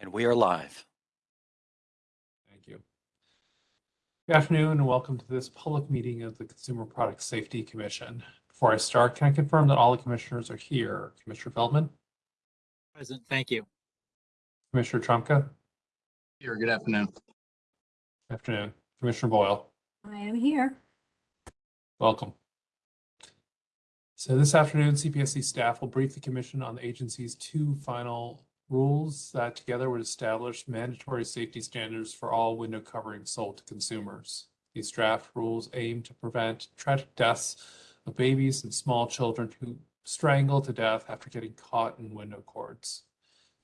And we are live. Thank you. Good afternoon and welcome to this public meeting of the Consumer Product Safety Commission. Before I start, can I confirm that all the commissioners are here? Commissioner Feldman, Present, thank you. Commissioner Trumka, Here, good afternoon. good afternoon. Commissioner Boyle, I am here. welcome. So this afternoon, CPSC staff will brief the commission on the agency's two final rules that together would establish mandatory safety standards for all window coverings sold to consumers. These draft rules aim to prevent tragic deaths of babies and small children who strangle to death after getting caught in window cords.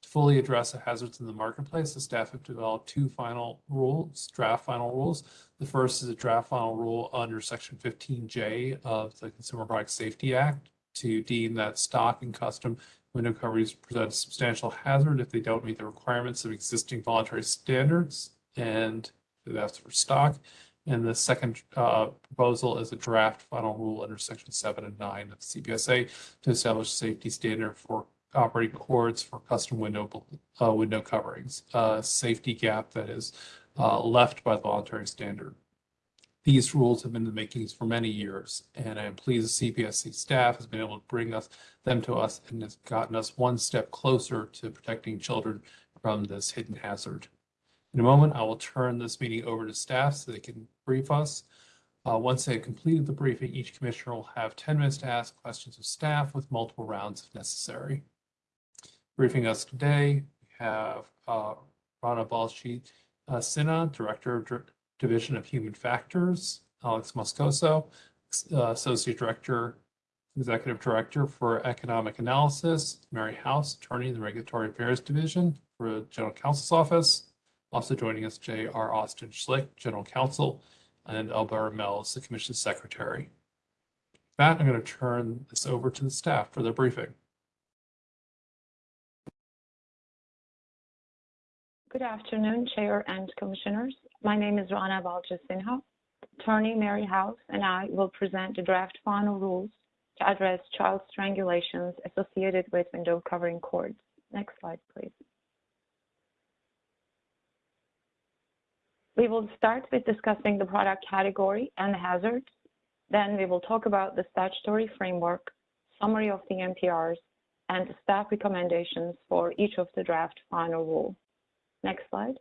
To fully address the hazards in the marketplace, the staff have developed two final rules, draft final rules. The first is a draft final rule under Section 15J of the Consumer Product Safety Act to deem that stock and custom window coverings present a substantial hazard if they don't meet the requirements of existing voluntary standards, and that's for stock. And the second uh, proposal is a draft final rule under Section 7 and 9 of CPSA to establish a safety standard for operating cords for custom window uh, window coverings, a safety gap that is uh, left by the voluntary standard. These rules have been in the makings for many years, and I am pleased the CPSC staff has been able to bring us them to us and has gotten us one step closer to protecting children from this hidden hazard. In a moment, I will turn this meeting over to staff so they can brief us. Uh, once they have completed the briefing, each commissioner will have 10 minutes to ask questions of staff with multiple rounds if necessary. Briefing us today, we have uh, Rana Balci uh, Sinha, Director of Division of Human Factors, Alex Moscoso, uh, Associate Director, Executive Director for Economic Analysis, Mary House, Attorney in the Regulatory Affairs Division for General Counsel's Office. Also joining us, J.R. Austin Schlick, General Counsel, and Alberta Mills, the Commission's Secretary. With that, I'm going to turn this over to the staff for their briefing. Good afternoon, Chair and Commissioners. My name is Rana Balci Sinha. Attorney Mary House and I will present the draft final rules to address child strangulations associated with window covering cords. Next slide, please. We will start with discussing the product category and the hazards. Then we will talk about the statutory framework, summary of the NPRs, and the staff recommendations for each of the draft final rules. Next slide.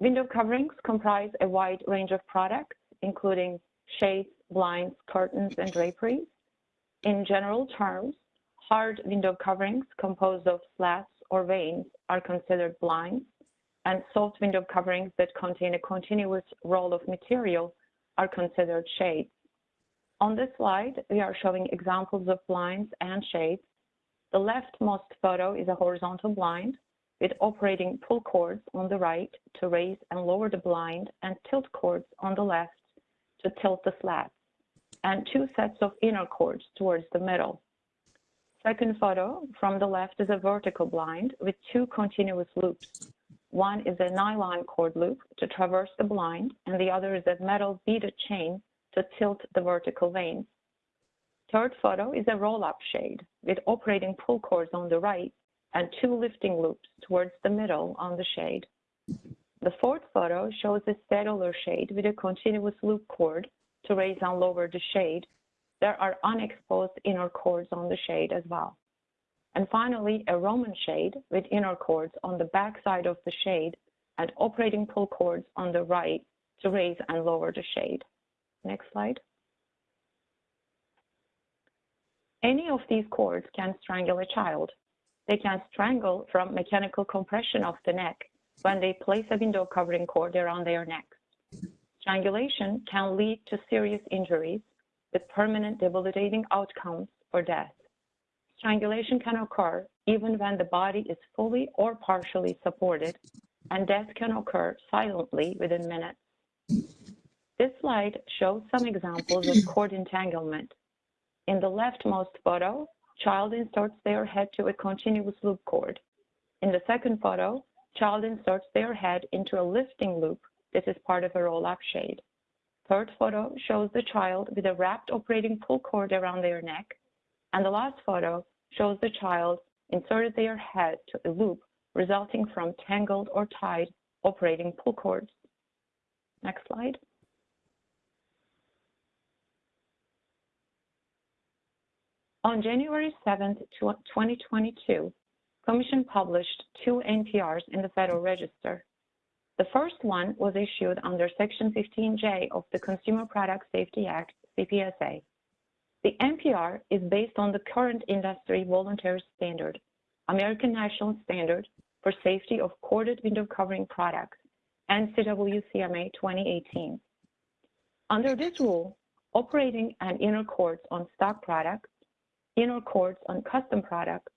Window coverings comprise a wide range of products, including shades, blinds, curtains, and draperies. In general terms, hard window coverings composed of slats or vanes are considered blinds, and soft window coverings that contain a continuous roll of material are considered shades. On this slide, we are showing examples of blinds and shades the leftmost photo is a horizontal blind with operating pull cords on the right to raise and lower the blind and tilt cords on the left to tilt the slats, and two sets of inner cords towards the middle. Second photo from the left is a vertical blind with two continuous loops. One is a nylon cord loop to traverse the blind, and the other is a metal beaded chain to tilt the vertical vanes. Third photo is a roll-up shade with operating pull cords on the right and two lifting loops towards the middle on the shade. The fourth photo shows a cellular shade with a continuous loop cord to raise and lower the shade. There are unexposed inner cords on the shade as well. And finally, a Roman shade with inner cords on the back side of the shade and operating pull cords on the right to raise and lower the shade. Next slide. Any of these cords can strangle a child. They can strangle from mechanical compression of the neck when they place a window covering cord around their neck. Strangulation can lead to serious injuries with permanent debilitating outcomes or death. Strangulation can occur even when the body is fully or partially supported, and death can occur silently within minutes. This slide shows some examples of cord entanglement in the leftmost photo, child inserts their head to a continuous loop cord. In the second photo, child inserts their head into a lifting loop. This is part of a roll-up shade. Third photo shows the child with a wrapped operating pull cord around their neck. And the last photo shows the child inserted their head to a loop resulting from tangled or tied operating pull cords. Next slide. On January 7, 2022, Commission published two NPRs in the Federal Register. The first one was issued under Section 15J of the Consumer Product Safety Act, CPSA. The NPR is based on the current industry voluntary standard, American National Standard for Safety of Corded Window Covering Products, ANSI WCMA 2018. Under this rule, operating an inner cords on stock products, inner cords on custom products,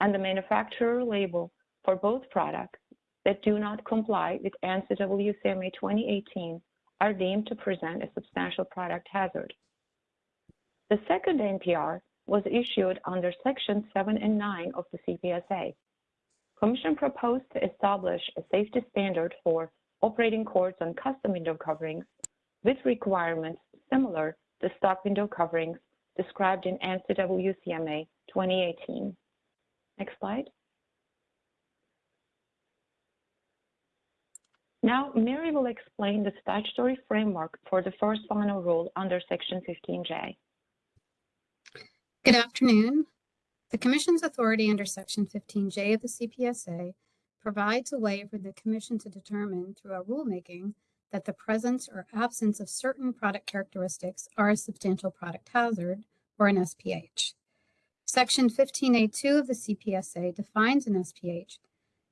and the manufacturer label for both products that do not comply with ANSI WCMA 2018 are deemed to present a substantial product hazard. The second NPR was issued under Section 7 and 9 of the CPSA. Commission proposed to establish a safety standard for operating cords on custom window coverings with requirements similar to stock window coverings described in ANSI WCMA 2018. Next slide. Now, Mary will explain the statutory framework for the first final rule under Section 15J. Good afternoon. The Commission's authority under Section 15J of the CPSA provides a way for the Commission to determine through a rulemaking that the presence or absence of certain product characteristics are a substantial product hazard or an SPH. Section 15A2 of the CPSA defines an SPH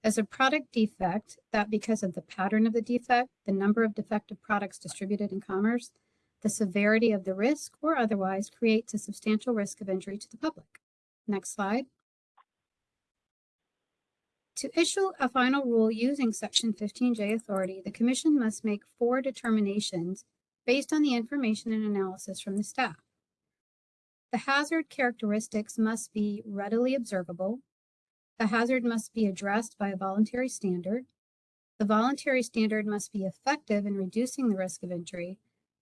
as a product defect that because of the pattern of the defect, the number of defective products distributed in commerce, the severity of the risk, or otherwise creates a substantial risk of injury to the public. Next slide. To issue a final rule using Section 15J authority, the Commission must make four determinations based on the information and analysis from the staff. The hazard characteristics must be readily observable. The hazard must be addressed by a voluntary standard. The voluntary standard must be effective in reducing the risk of injury,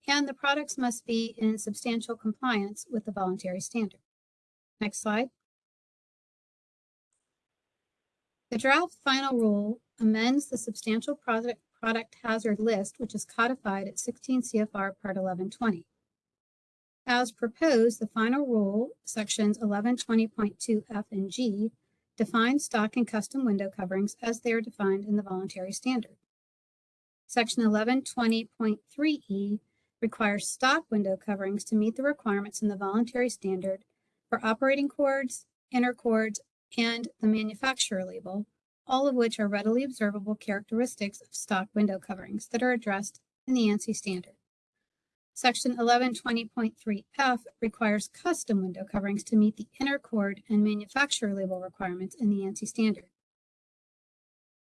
and the products must be in substantial compliance with the voluntary standard. Next slide. The draft final rule amends the substantial product, product hazard list, which is codified at 16 CFR Part 1120. As proposed, the final rule, sections 1120.2 F and G, define stock and custom window coverings as they are defined in the voluntary standard. Section 1120.3E requires stock window coverings to meet the requirements in the voluntary standard for operating cords, inner cords, and the manufacturer label, all of which are readily observable characteristics of stock window coverings that are addressed in the ANSI standard. Section 1120.3F requires custom window coverings to meet the inner cord and manufacturer label requirements in the ANSI standard.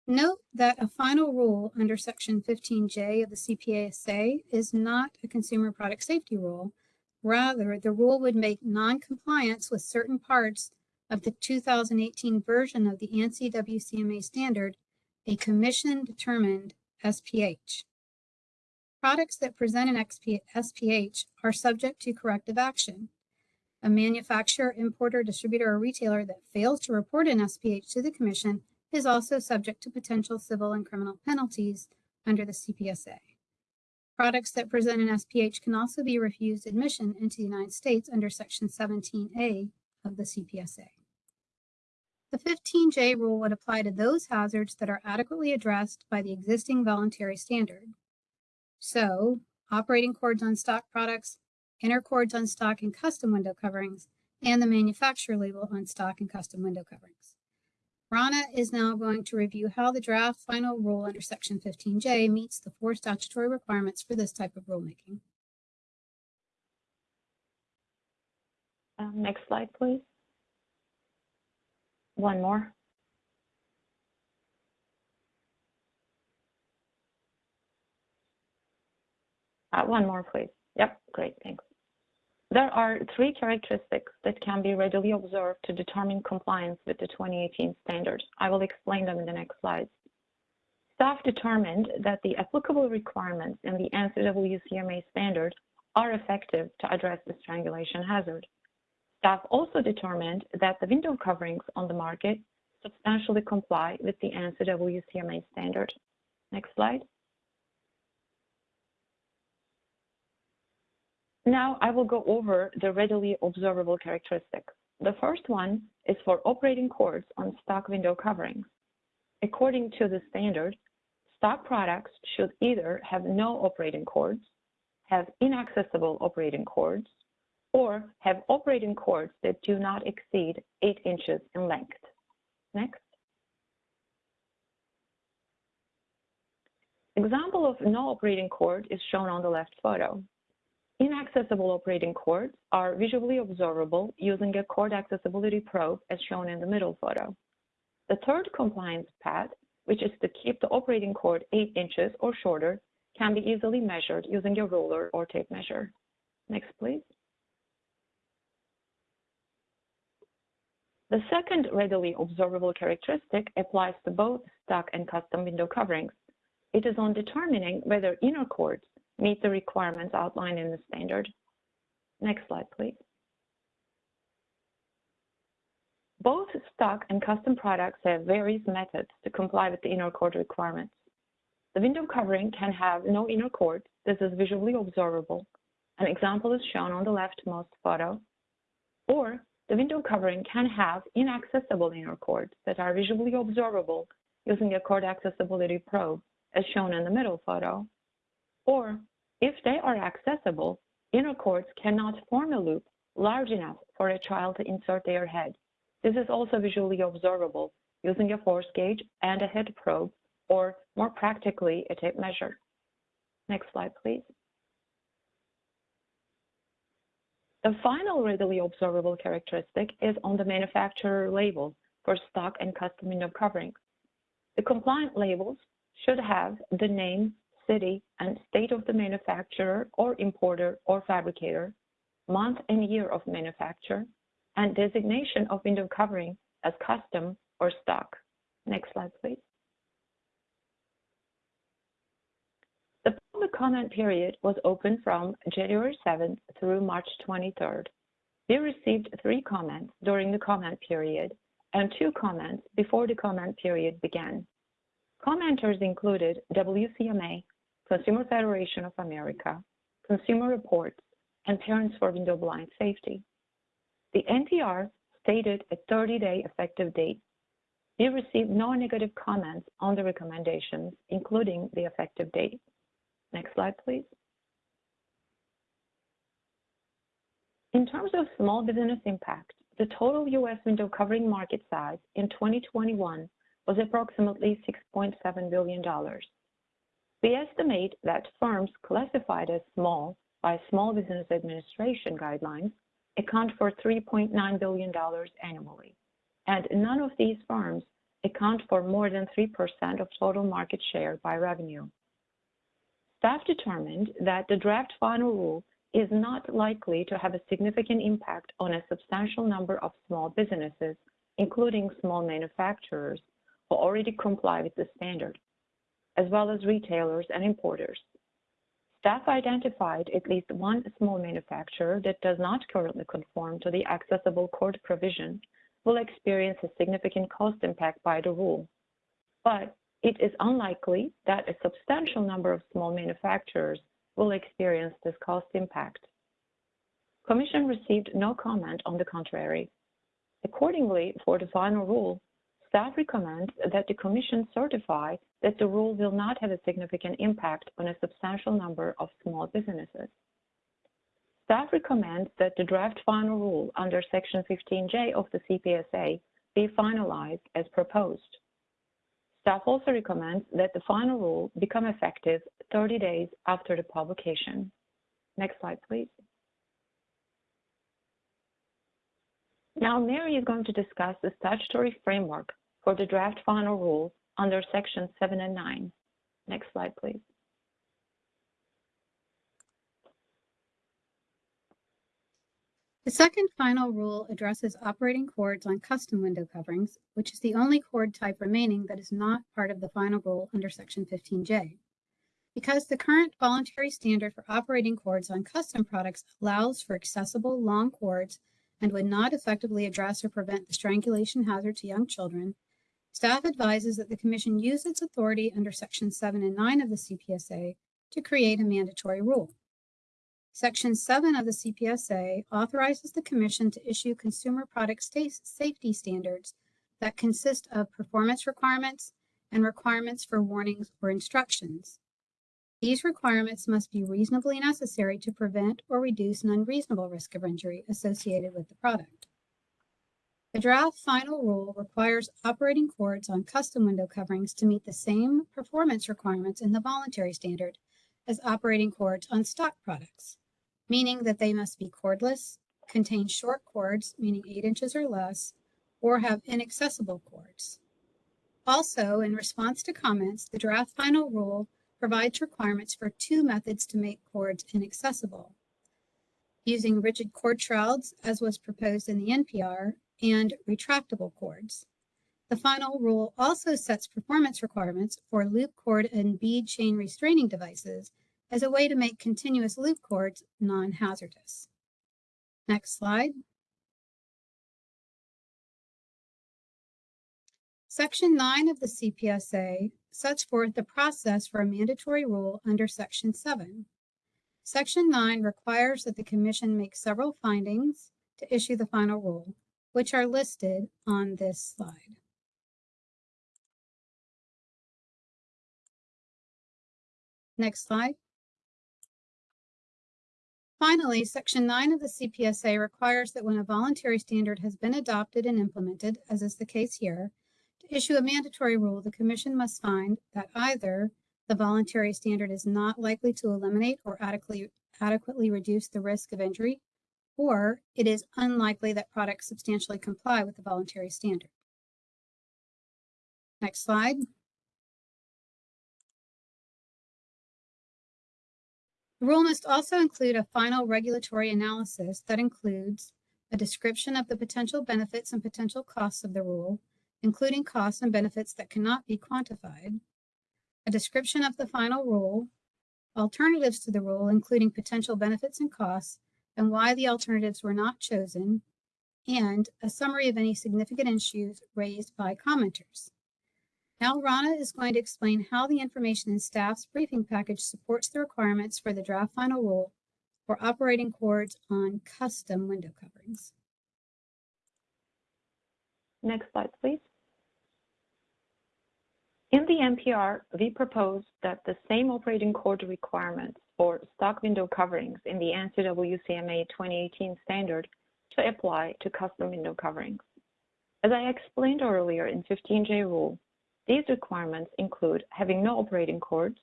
Note that a final rule under Section 15J of the CPSA is not a consumer product safety rule. Rather, the rule would make non-compliance with certain parts of the 2018 version of the ANSI WCMA standard a commission-determined SPH. Products that present an XP, SPH are subject to corrective action. A manufacturer, importer, distributor, or retailer that fails to report an SPH to the Commission is also subject to potential civil and criminal penalties under the CPSA. Products that present an SPH can also be refused admission into the United States under Section 17A of the CPSA. The 15J rule would apply to those hazards that are adequately addressed by the existing voluntary standard. So, operating cords on stock products, inner cords on stock and custom window coverings, and the manufacturer label on stock and custom window coverings. Rana is now going to review how the draft final rule under Section 15J meets the four statutory requirements for this type of rulemaking. Um, next slide, please. One more. Uh, one more, please. Yep, great, thanks. There are three characteristics that can be readily observed to determine compliance with the 2018 standards. I will explain them in the next slides. Staff determined that the applicable requirements in the ANSI WCMA standard are effective to address the strangulation hazard. Staff also determined that the window coverings on the market substantially comply with the ANSI WCMA standard. Next slide. Now I will go over the readily observable characteristics. The first one is for operating cords on stock window coverings. According to the standard, stock products should either have no operating cords, have inaccessible operating cords, or have operating cords that do not exceed 8 inches in length. Next. Example of no operating cord is shown on the left photo. Inaccessible operating cords are visually observable using a cord accessibility probe as shown in the middle photo. The third compliance path, which is to keep the operating cord 8 inches or shorter, can be easily measured using a ruler or tape measure. Next, please. The second readily observable characteristic applies to both stock and custom window coverings. It is on determining whether inner cords meet the requirements outlined in the standard. Next slide, please. Both stock and custom products have various methods to comply with the inner cord requirements. The window covering can have no inner cord. This is visually observable. An example is shown on the leftmost photo. Or the window covering can have inaccessible inner cords that are visually observable using a cord accessibility probe, as shown in the middle photo. Or if they are accessible, inner cords cannot form a loop large enough for a child to insert their head. This is also visually observable using a force gauge and a head probe, or more practically, a tape measure. Next slide, please. The final readily observable characteristic is on the manufacturer label for stock and custom window coverings. The compliant labels should have the name, city, and state of the manufacturer or importer or fabricator, month and year of manufacture, and designation of window covering as custom or stock. Next slide, please. The public comment period was open from January 7th through March 23rd. We received three comments during the comment period and two comments before the comment period began. Commenters included WCMA, Consumer Federation of America, Consumer Reports, and Parents for Window Blind Safety. The NPR stated a 30-day effective date. We received no negative comments on the recommendations, including the effective date. Next slide, please. In terms of small business impact, the total U.S. window covering market size in 2021 was approximately $6.7 billion. We estimate that firms classified as small by Small Business Administration guidelines account for $3.9 billion annually, and none of these firms account for more than 3% of total market share by revenue. Staff determined that the draft final rule is not likely to have a significant impact on a substantial number of small businesses, including small manufacturers who already comply with the standard, as well as retailers and importers. Staff identified at least one small manufacturer that does not currently conform to the accessible court provision will experience a significant cost impact by the rule. But it is unlikely that a substantial number of small manufacturers will experience this cost impact. Commission received no comment on the contrary. Accordingly, for the final rule, staff recommends that the Commission certify that the rule will not have a significant impact on a substantial number of small businesses. Staff recommends that the draft final rule under Section 15J of the CPSA be finalized as proposed. Staff also recommends that the final rule become effective 30 days after the publication. Next slide, please. Now, Mary is going to discuss the statutory framework for the draft final rule under Section 7 and 9. Next slide, please. The second final rule addresses operating cords on custom window coverings, which is the only cord type remaining that is not part of the final rule under Section 15J. Because the current voluntary standard for operating cords on custom products allows for accessible long cords and would not effectively address or prevent the strangulation hazard to young children, staff advises that the commission use its authority under section seven and nine of the CPSA to create a mandatory rule. Section seven of the CPSA authorizes the commission to issue consumer product safety standards that consist of performance requirements and requirements for warnings or instructions. These requirements must be reasonably necessary to prevent or reduce an unreasonable risk of injury associated with the product. The draft final rule requires operating cords on custom window coverings to meet the same performance requirements in the voluntary standard as operating cords on stock products, meaning that they must be cordless, contain short cords, meaning eight inches or less, or have inaccessible cords. Also, in response to comments, the draft final rule provides requirements for two methods to make cords inaccessible. Using rigid cord shrouds, as was proposed in the NPR, and retractable cords. The final rule also sets performance requirements for loop cord and bead chain restraining devices as a way to make continuous loop cords non-hazardous. Next slide. Section 9 of the CPSA sets forth the process for a mandatory rule under Section 7. Section 9 requires that the Commission make several findings to issue the final rule, which are listed on this slide. Next slide. Finally, Section 9 of the CPSA requires that when a voluntary standard has been adopted and implemented, as is the case here, to issue a mandatory rule, the Commission must find that either the voluntary standard is not likely to eliminate or adequately, adequately reduce the risk of injury, or it is unlikely that products substantially comply with the voluntary standard. Next slide. The rule must also include a final regulatory analysis that includes a description of the potential benefits and potential costs of the rule, including costs and benefits that cannot be quantified, a description of the final rule, alternatives to the rule, including potential benefits and costs, and why the alternatives were not chosen, and a summary of any significant issues raised by commenters. Now Rana is going to explain how the information in staff's briefing package supports the requirements for the draft final rule for operating cords on custom window coverings. Next slide, please. In the NPR, we propose that the same operating cord requirements for stock window coverings in the ANSI WCMA 2018 standard to apply to custom window coverings. As I explained earlier in 15J rule, these requirements include having no operating cords,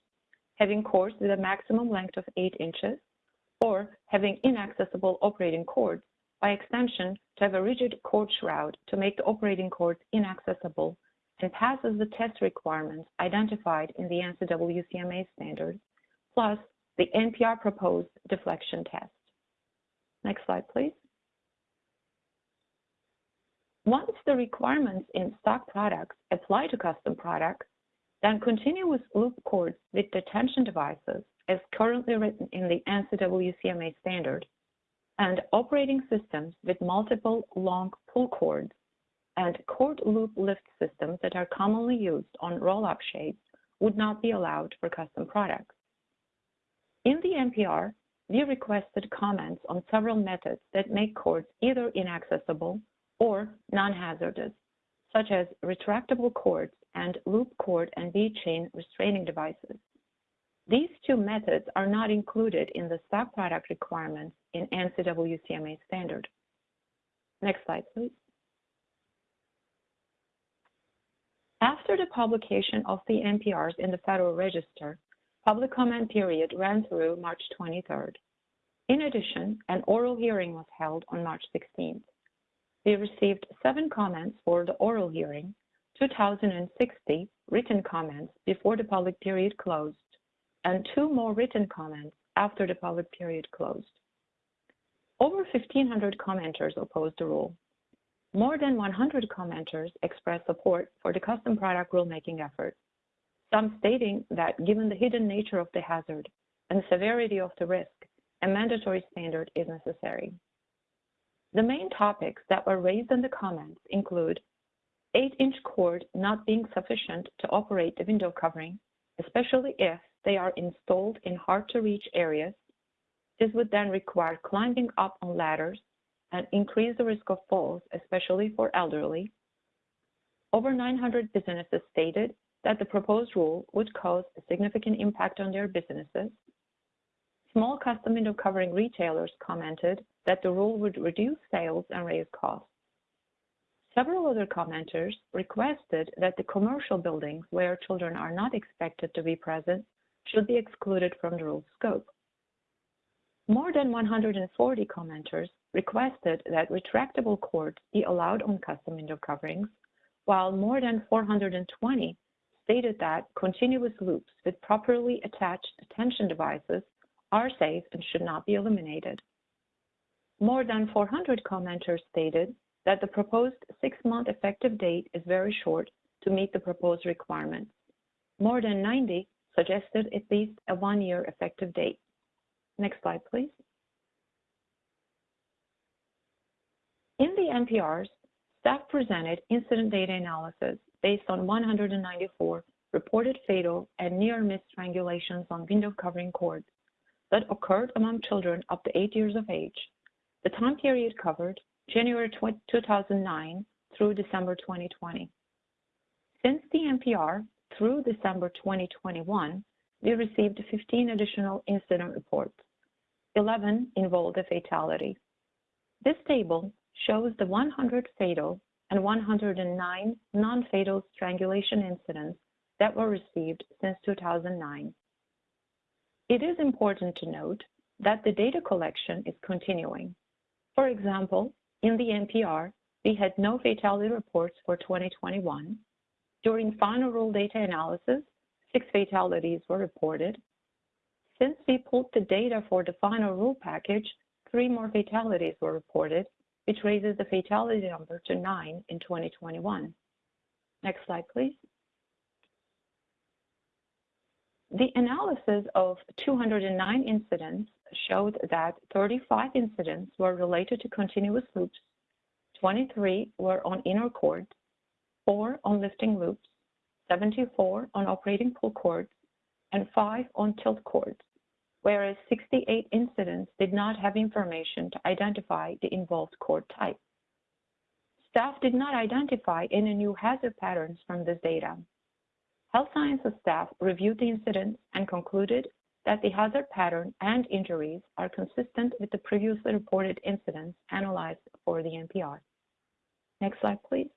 having cords with a maximum length of 8 inches, or having inaccessible operating cords, by extension to have a rigid cord shroud to make the operating cords inaccessible and passes the test requirements identified in the ANSI WCMA standards, plus the NPR proposed deflection test. Next slide, please. Once the requirements in stock products apply to custom products, then continuous loop cords with detention devices, as currently written in the ANSI WCMA standard, and operating systems with multiple long pull cords and cord loop lift systems that are commonly used on roll-up shades would not be allowed for custom products. In the NPR, we requested comments on several methods that make cords either inaccessible or non-hazardous, such as retractable cords and loop cord and bead chain restraining devices. These two methods are not included in the stock product requirements in ANSI WCMA standard. Next slide, please. After the publication of the NPRs in the Federal Register, public comment period ran through March 23rd. In addition, an oral hearing was held on March 16th. We received seven comments for the oral hearing, 2,060 written comments before the public period closed, and two more written comments after the public period closed. Over 1,500 commenters opposed the rule. More than 100 commenters expressed support for the custom product rulemaking effort, some stating that given the hidden nature of the hazard and severity of the risk, a mandatory standard is necessary. The main topics that were raised in the comments include 8-inch cord not being sufficient to operate the window covering, especially if they are installed in hard-to-reach areas. This would then require climbing up on ladders and increase the risk of falls, especially for elderly. Over 900 businesses stated that the proposed rule would cause a significant impact on their businesses. Small custom window covering retailers commented that the rule would reduce sales and raise costs. Several other commenters requested that the commercial buildings where children are not expected to be present should be excluded from the rule's scope. More than 140 commenters requested that retractable cords be allowed on custom window coverings, while more than 420 stated that continuous loops with properly attached tension devices are safe and should not be eliminated. More than 400 commenters stated that the proposed six-month effective date is very short to meet the proposed requirements. More than 90 suggested at least a one-year effective date. Next slide, please. In the NPRs, staff presented incident data analysis based on 194 reported fatal and near-miss strangulations on window covering cords that occurred among children up to eight years of age. The time period covered January 2009 through December 2020. Since the NPR through December 2021, we received 15 additional incident reports. 11 involved a fatality. This table shows the 100 fatal and 109 non-fatal strangulation incidents that were received since 2009. It is important to note that the data collection is continuing. For example, in the NPR, we had no fatality reports for 2021. During final rule data analysis, six fatalities were reported. Since we pulled the data for the final rule package, three more fatalities were reported, which raises the fatality number to nine in 2021. Next slide, please. The analysis of 209 incidents showed that 35 incidents were related to continuous loops, 23 were on inner cords, 4 on lifting loops, 74 on operating pull cords, and 5 on tilt cords, whereas 68 incidents did not have information to identify the involved cord type. Staff did not identify any new hazard patterns from this data. Health sciences staff reviewed the incident and concluded that the hazard pattern and injuries are consistent with the previously reported incidents analyzed for the NPR. Next slide, please.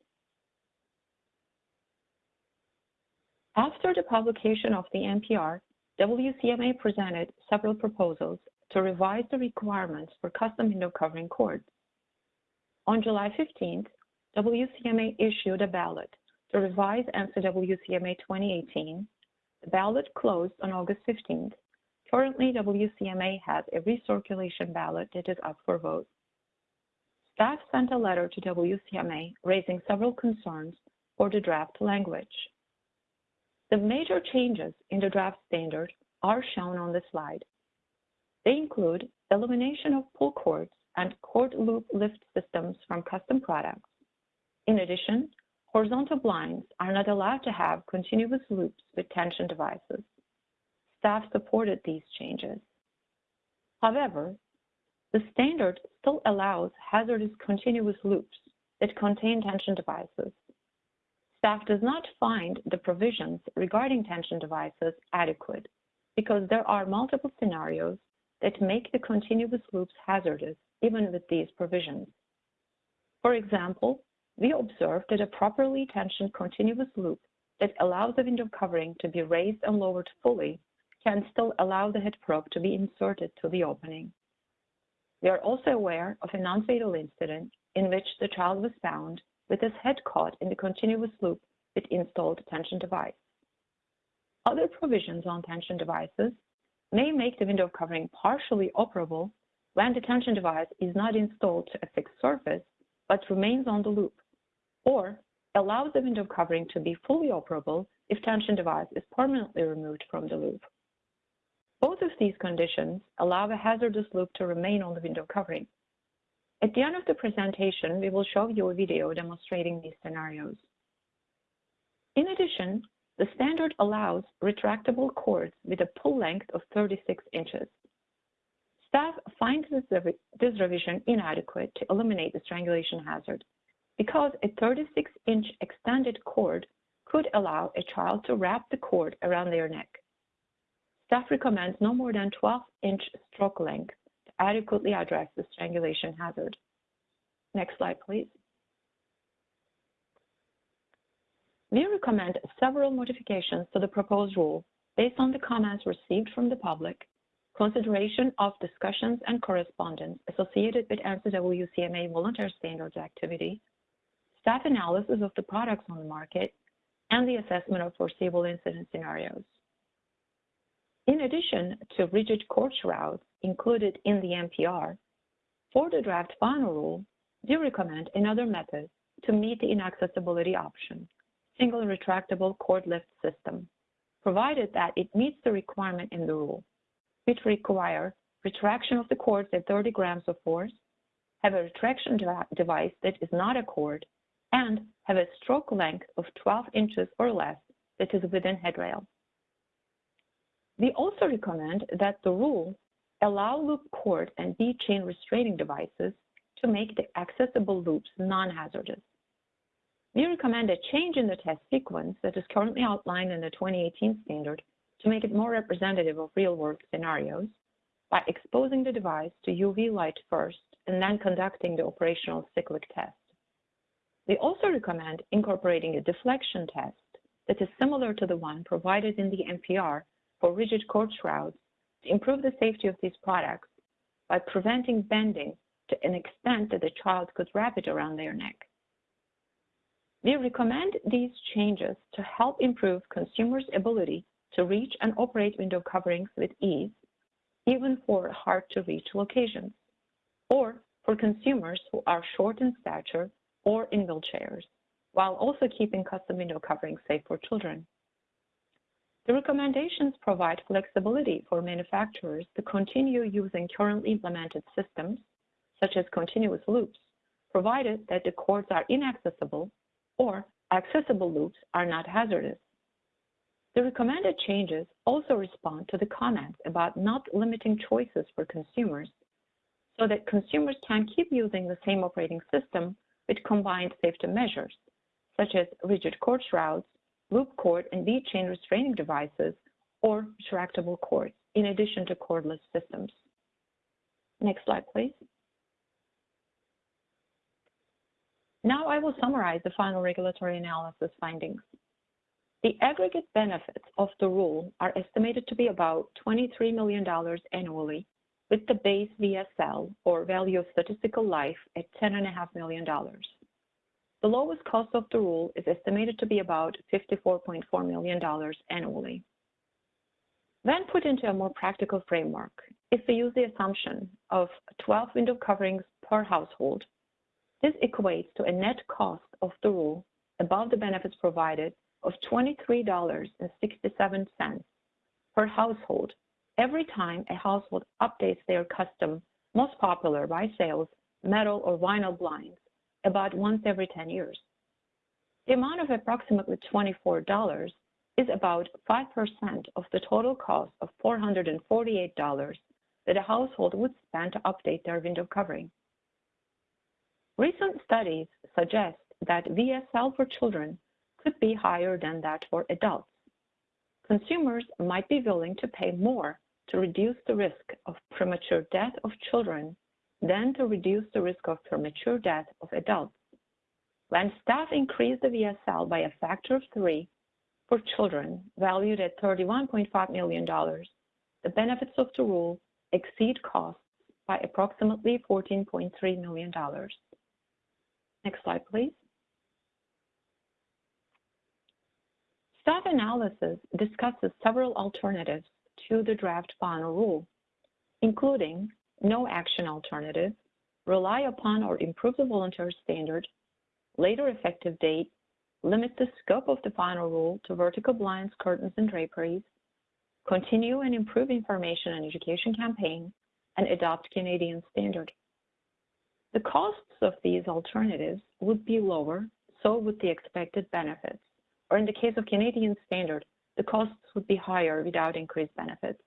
After the publication of the NPR, WCMA presented several proposals to revise the requirements for custom window covering cords. On July 15th, WCMA issued a ballot to revise ANSI WCMA 2018. The ballot closed on August 15th. Currently, WCMA has a recirculation ballot that is up for vote. Staff sent a letter to WCMA raising several concerns for the draft language. The major changes in the draft standard are shown on the slide. They include elimination of pull cords and cord loop lift systems from custom products. In addition, horizontal blinds are not allowed to have continuous loops with tension devices. Staff supported these changes. However, the standard still allows hazardous continuous loops that contain tension devices. Staff does not find the provisions regarding tension devices adequate because there are multiple scenarios that make the continuous loops hazardous even with these provisions. For example, we observed that a properly tensioned continuous loop that allows the window covering to be raised and lowered fully can still allow the head probe to be inserted to the opening. We are also aware of a non-fatal incident in which the child was found with his head caught in the continuous loop with installed tension device. Other provisions on tension devices may make the window covering partially operable when the tension device is not installed to a fixed surface but remains on the loop, or allows the window covering to be fully operable if tension device is permanently removed from the loop. Both of these conditions allow a hazardous loop to remain on the window covering. At the end of the presentation, we will show you a video demonstrating these scenarios. In addition, the standard allows retractable cords with a pull length of 36 inches. Staff finds this revision inadequate to eliminate the strangulation hazard because a 36-inch extended cord could allow a child to wrap the cord around their neck. Staff recommends no more than 12-inch stroke length to adequately address the strangulation hazard. Next slide, please. We recommend several modifications to the proposed rule based on the comments received from the public, consideration of discussions and correspondence associated with ANSI WCMA voluntary standards activity, staff analysis of the products on the market, and the assessment of foreseeable incident scenarios. In addition to rigid cord shrouds included in the NPR, for the draft final rule, we recommend another method to meet the inaccessibility option, single retractable cord lift system, provided that it meets the requirement in the rule, which require retraction of the cords at 30 grams of force, have a retraction device that is not a cord, and have a stroke length of 12 inches or less that is within headrail. We also recommend that the rule allow loop cord and bead chain restraining devices to make the accessible loops non-hazardous. We recommend a change in the test sequence that is currently outlined in the 2018 standard to make it more representative of real-world scenarios by exposing the device to UV light first and then conducting the operational cyclic test. We also recommend incorporating a deflection test that is similar to the one provided in the NPR for rigid cord shrouds to improve the safety of these products by preventing bending to an extent that the child could wrap it around their neck. We recommend these changes to help improve consumers' ability to reach and operate window coverings with ease, even for hard-to-reach locations, or for consumers who are short in stature or in wheelchairs, while also keeping custom window coverings safe for children. The recommendations provide flexibility for manufacturers to continue using currently implemented systems, such as continuous loops, provided that the cords are inaccessible or accessible loops are not hazardous. The recommended changes also respond to the comments about not limiting choices for consumers so that consumers can keep using the same operating system with combined safety measures, such as rigid cord shrouds, loop cord and bead chain restraining devices, or retractable cords, in addition to cordless systems. Next slide, please. Now I will summarize the final regulatory analysis findings. The aggregate benefits of the rule are estimated to be about $23 million annually, with the base VSL, or value of statistical life, at $10.5 million. The lowest cost of the rule is estimated to be about $54.4 million annually. When put into a more practical framework, if we use the assumption of 12 window coverings per household, this equates to a net cost of the rule above the benefits provided of $23.67 per household every time a household updates their custom, most popular by sales, metal or vinyl blinds about once every 10 years. The amount of approximately $24 is about 5% of the total cost of $448 that a household would spend to update their window covering. Recent studies suggest that VSL for children could be higher than that for adults. Consumers might be willing to pay more to reduce the risk of premature death of children than to reduce the risk of premature death of adults. When staff increased the VSL by a factor of three for children valued at $31.5 million, the benefits of the rule exceed costs by approximately $14.3 million. Next slide, please. Staff analysis discusses several alternatives to the draft final rule, including no action alternative, rely upon or improve the voluntary standard, later effective date, limit the scope of the final rule to vertical blinds, curtains, and draperies, continue and improve information and education campaign, and adopt Canadian standard. The costs of these alternatives would be lower, so would the expected benefits. Or in the case of Canadian standard, the costs would be higher without increased benefits.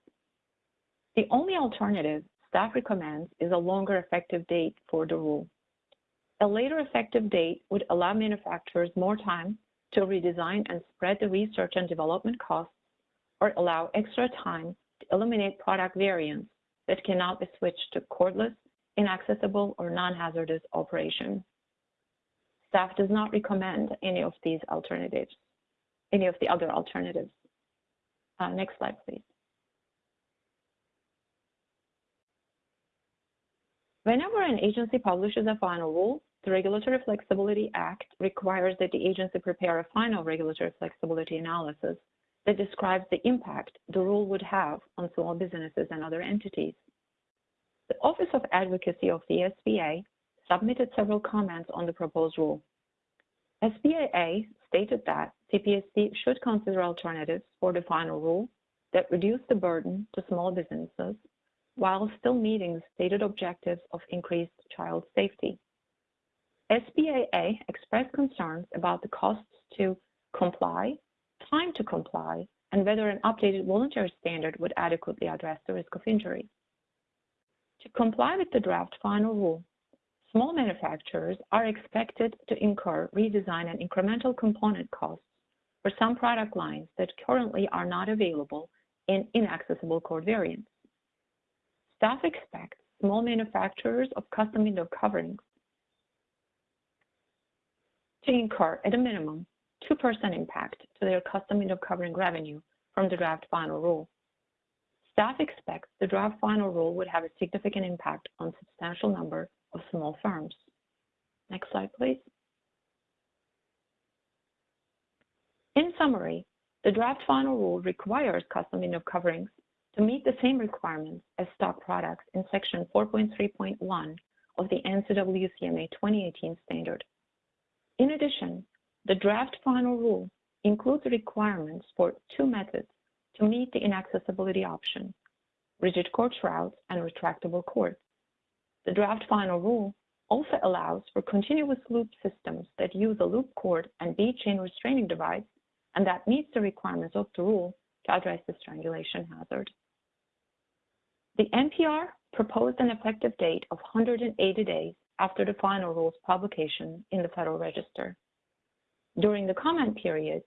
The only alternative staff recommends is a longer effective date for the rule. A later effective date would allow manufacturers more time to redesign and spread the research and development costs or allow extra time to eliminate product variants that cannot be switched to cordless, inaccessible, or non-hazardous operation. Staff does not recommend any of these alternatives, any of the other alternatives. Uh, next slide, please. Whenever an agency publishes a final rule, the Regulatory Flexibility Act requires that the agency prepare a final regulatory flexibility analysis that describes the impact the rule would have on small businesses and other entities. The Office of Advocacy of the SBA submitted several comments on the proposed rule. SBAA stated that CPSC should consider alternatives for the final rule that reduce the burden to small businesses while still meeting the stated objectives of increased child safety. SBAA expressed concerns about the costs to comply, time to comply, and whether an updated voluntary standard would adequately address the risk of injury. To comply with the draft final rule, small manufacturers are expected to incur redesign and incremental component costs for some product lines that currently are not available in inaccessible cord variants. Staff expects small manufacturers of custom window coverings to incur at a minimum 2% impact to their custom window covering revenue from the draft final rule. Staff expects the draft final rule would have a significant impact on substantial number of small firms. Next slide, please. In summary, the draft final rule requires custom window coverings to meet the same requirements as stock products in section 4.3.1 of the ANSI WCMA 2018 standard. In addition, the draft final rule includes requirements for two methods to meet the inaccessibility option, rigid cord shrouds and retractable cords. The draft final rule also allows for continuous loop systems that use a loop cord and bead chain restraining device and that meets the requirements of the rule to address the strangulation hazard. The NPR proposed an effective date of 180 days after the final rule's publication in the Federal Register. During the comment period,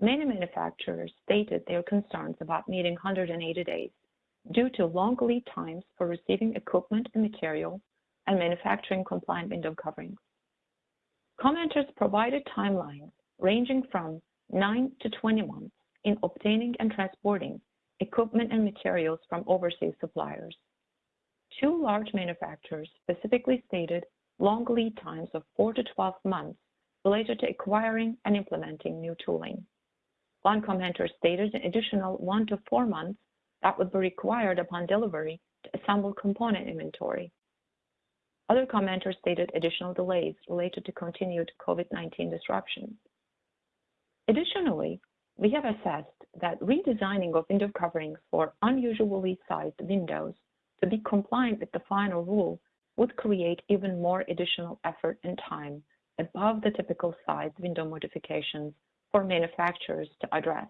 many manufacturers stated their concerns about meeting 180 days due to long lead times for receiving equipment and material and manufacturing compliant window coverings. Commenters provided timelines ranging from 9 to 20 months in obtaining and transporting equipment and materials from overseas suppliers. Two large manufacturers specifically stated long lead times of 4 to 12 months related to acquiring and implementing new tooling. One commenter stated an additional 1 to 4 months that would be required upon delivery to assemble component inventory. Other commenters stated additional delays related to continued COVID-19 disruptions. Additionally, we have assessed that redesigning of window coverings for unusually sized windows to be compliant with the final rule would create even more additional effort and time above the typical size window modifications for manufacturers to address.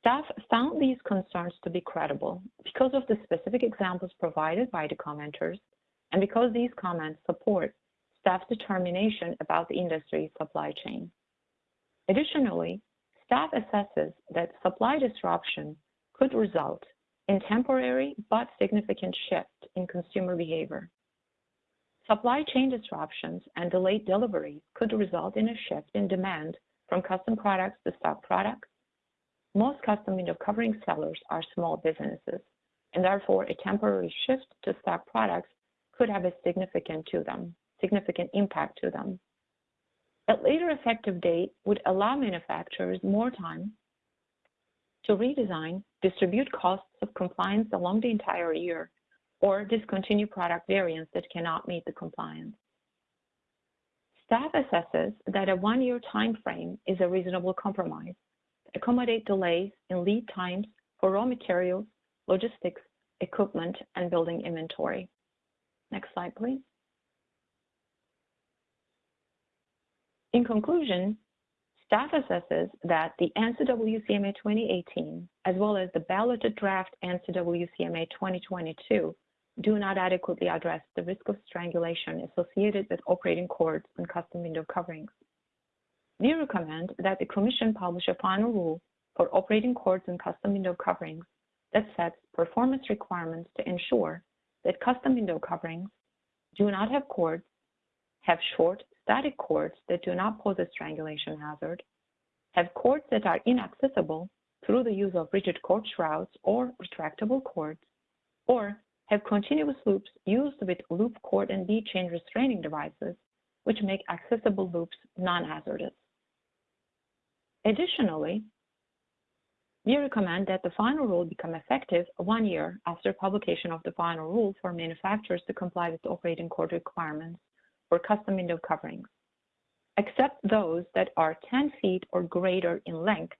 Staff found these concerns to be credible because of the specific examples provided by the commenters and because these comments support staff's determination about the industry's supply chain. Additionally, staff assesses that supply disruption could result in temporary but significant shift in consumer behavior. Supply chain disruptions and delayed deliveries could result in a shift in demand from custom products to stock products. Most custom window covering sellers are small businesses, and therefore a temporary shift to stock products could have a significant to them, significant impact to them. A later effective date would allow manufacturers more time to redesign, distribute costs of compliance along the entire year, or discontinue product variants that cannot meet the compliance. Staff assesses that a one-year time frame is a reasonable compromise to accommodate delays in lead times for raw materials, logistics, equipment, and building inventory. Next slide, please. In conclusion, staff assesses that the ANSI WCMA 2018, as well as the balloted draft ANSI WCMA 2022, do not adequately address the risk of strangulation associated with operating cords and custom window coverings. We recommend that the Commission publish a final rule for operating cords and custom window coverings that sets performance requirements to ensure that custom window coverings do not have cords, have short static cords that do not pose a strangulation hazard, have cords that are inaccessible through the use of rigid cord shrouds or retractable cords, or have continuous loops used with loop cord and bead chain restraining devices, which make accessible loops non-hazardous. Additionally, we recommend that the final rule become effective one year after publication of the final rule for manufacturers to comply with the operating cord requirements for custom window coverings, except those that are 10 feet or greater in length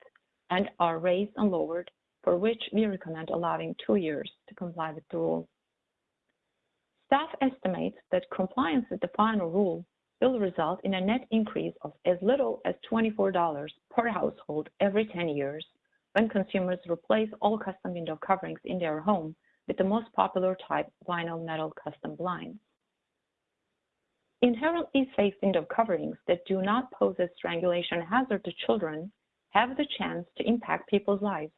and are raised and lowered, for which we recommend allowing two years to comply with the rule. Staff estimates that compliance with the final rule will result in a net increase of as little as $24 per household every 10 years when consumers replace all custom window coverings in their home with the most popular type vinyl metal custom blinds. Inherently safe window coverings that do not pose a strangulation hazard to children have the chance to impact people's lives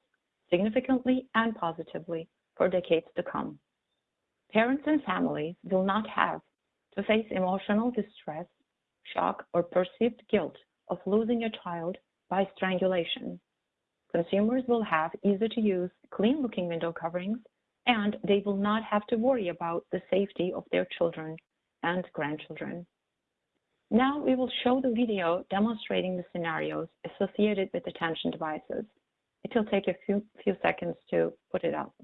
significantly and positively for decades to come. Parents and families will not have to face emotional distress, shock, or perceived guilt of losing a child by strangulation. Consumers will have easy to use, clean looking window coverings, and they will not have to worry about the safety of their children and grandchildren. Now we will show the video demonstrating the scenarios associated with detention devices. It will take a few, few seconds to put it up.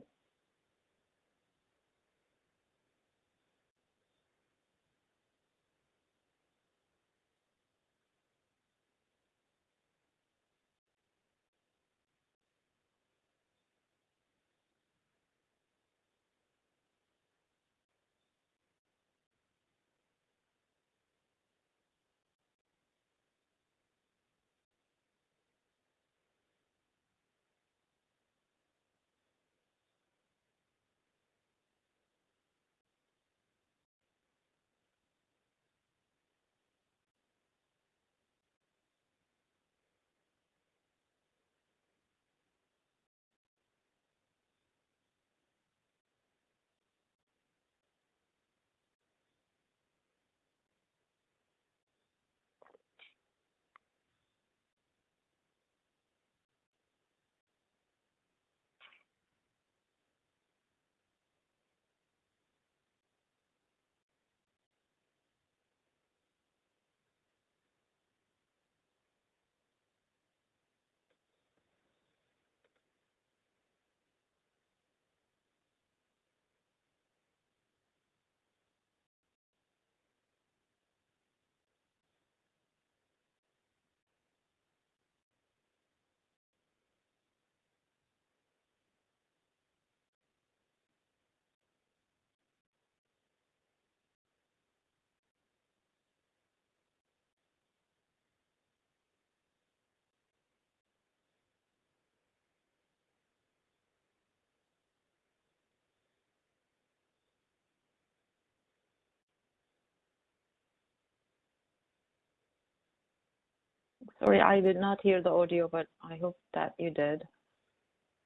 Sorry, I did not hear the audio, but I hope that you did.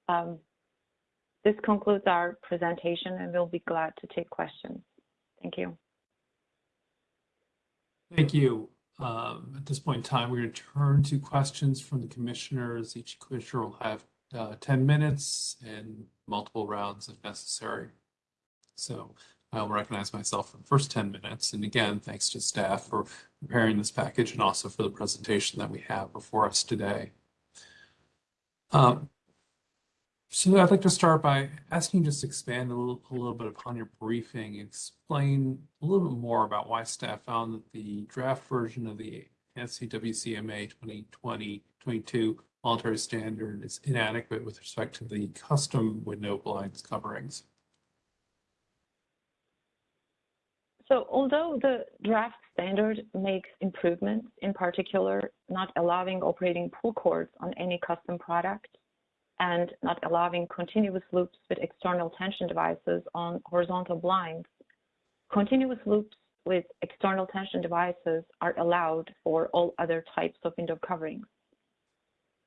Um, this concludes our presentation and we'll be glad to take questions. Thank you. Thank you. Um, At this point in time, we're going to turn to questions from the commissioners. Each commissioner will have uh, 10 minutes and multiple rounds if necessary. So I'll recognize myself for the first 10 minutes. And again, thanks to staff for preparing this package and also for the presentation that we have before us today. Um, so I'd like to start by asking you just expand a little, a little bit upon your briefing, explain a little bit more about why staff found that the draft version of the ANSI WCMA 2020-22 voluntary standard is inadequate with respect to the custom window blinds coverings. So although the draft standard makes improvements, in particular, not allowing operating pull cords on any custom product and not allowing continuous loops with external tension devices on horizontal blinds. Continuous loops with external tension devices are allowed for all other types of window coverings.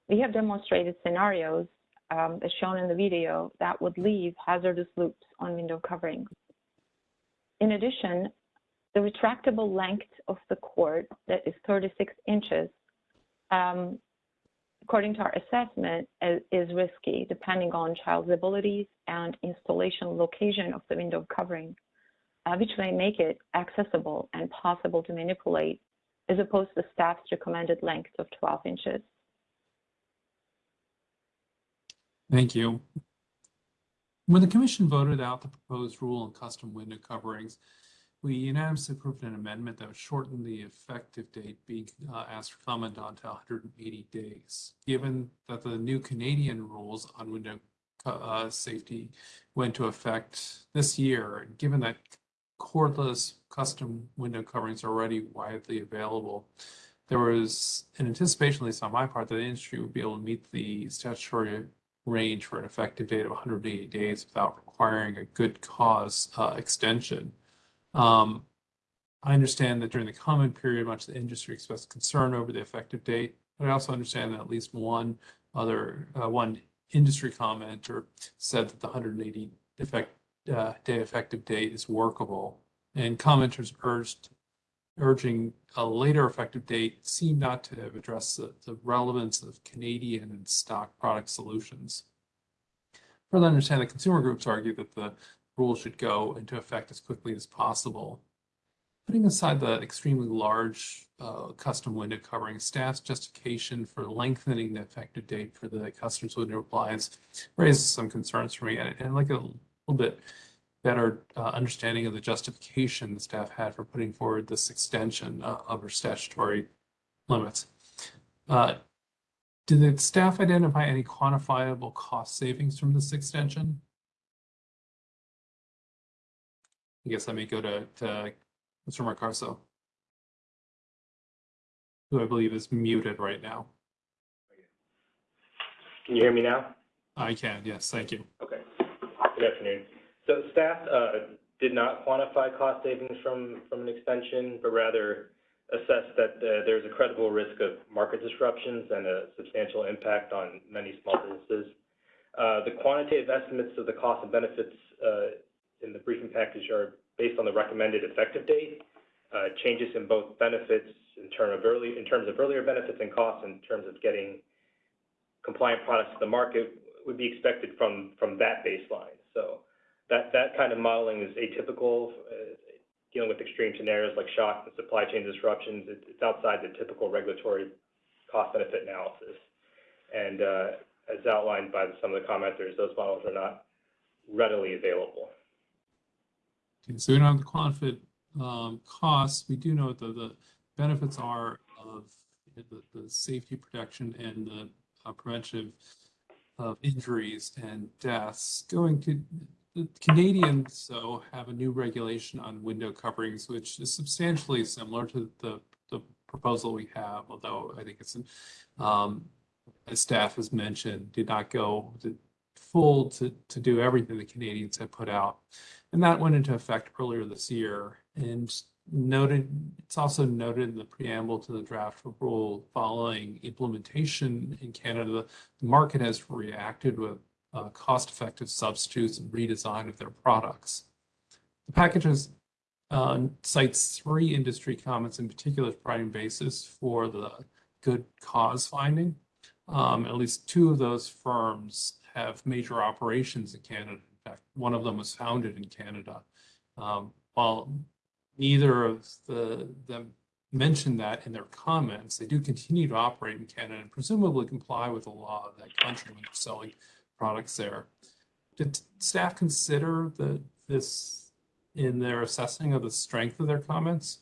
We have demonstrated scenarios, um, as shown in the video, that would leave hazardous loops on window coverings. In addition, the retractable length of the cord that is 36 inches, um, according to our assessment, is, is risky depending on child's abilities and installation location of the window covering, uh, which may make it accessible and possible to manipulate as opposed to staff's recommended length of 12 inches. Thank you. When the commission voted out the proposed rule on custom window coverings, we unanimously approved an amendment that would shorten the effective date being uh, asked for comment on to 180 days. Given that the new Canadian rules on window uh, safety went into effect this year, and given that cordless custom window coverings are already widely available, there was an anticipation, at least on my part, that the industry would be able to meet the statutory range for an effective date of 180 days without requiring a good cause uh, extension. Um, I understand that during the comment period, much of the industry expressed concern over the effective date, but I also understand that at least one other, uh, one industry commenter said that the 180 effect, uh, day effective date is workable. And commenters urged, urging a later effective date seemed not to have addressed the, the relevance of Canadian and stock product solutions. Further understand that consumer groups argue that the rule should go into effect as quickly as possible. Putting aside the extremely large uh, custom window covering, staff's justification for lengthening the effective date for the customer's window appliance raises some concerns for me and, and like a little bit better uh, understanding of the justification the staff had for putting forward this extension uh, of our statutory limits. Uh, did the staff identify any quantifiable cost savings from this extension? I guess let me go to, to Mr. Moscoso. Who I believe is muted right now. Can you hear me now? I can, yes, thank you. Okay. Good afternoon. So staff uh, did not quantify cost savings from, from an extension, but rather assessed that uh, there's a credible risk of market disruptions and a substantial impact on many small businesses. Uh, The quantitative estimates of the cost and benefits in the briefing package are based on the recommended effective date. Changes in both benefits in term of in terms of earlier benefits and costs in terms of getting compliant products to the market would be expected from, from that baseline. So that, that kind of modeling is atypical, uh, dealing with extreme scenarios like shock and supply chain disruptions. It- It's outside the typical regulatory cost benefit analysis. And uh, as outlined by some of the commenters, those models are not readily available. Okay, So we don't have the quantified um, costs. We do know that the benefits are of the, safety protection and the uh, prevention of injuries and deaths. Going to Canadians, so have a new regulation on window coverings, which is substantially similar to the, the proposal we have, although I think it's, um, as staff has mentioned, did not go to full to, to do everything the Canadians had put out. And that went into effect earlier this year. And noted, it's also noted in the preamble to the draft rule following implementation in Canada, the market has reacted with uh, cost-effective substitutes and redesign of their products. The packages uh, cites three industry comments in particular providing basis for the good cause finding. Um, at least two of those firms have major operations in Canada. In fact, one of them was founded in Canada. Um, while neither of the them mentioned that in their comments, they do continue to operate in Canada and presumably comply with the law of that country when they're selling products there. Did staff consider the this in their assessing of the strength of their comments?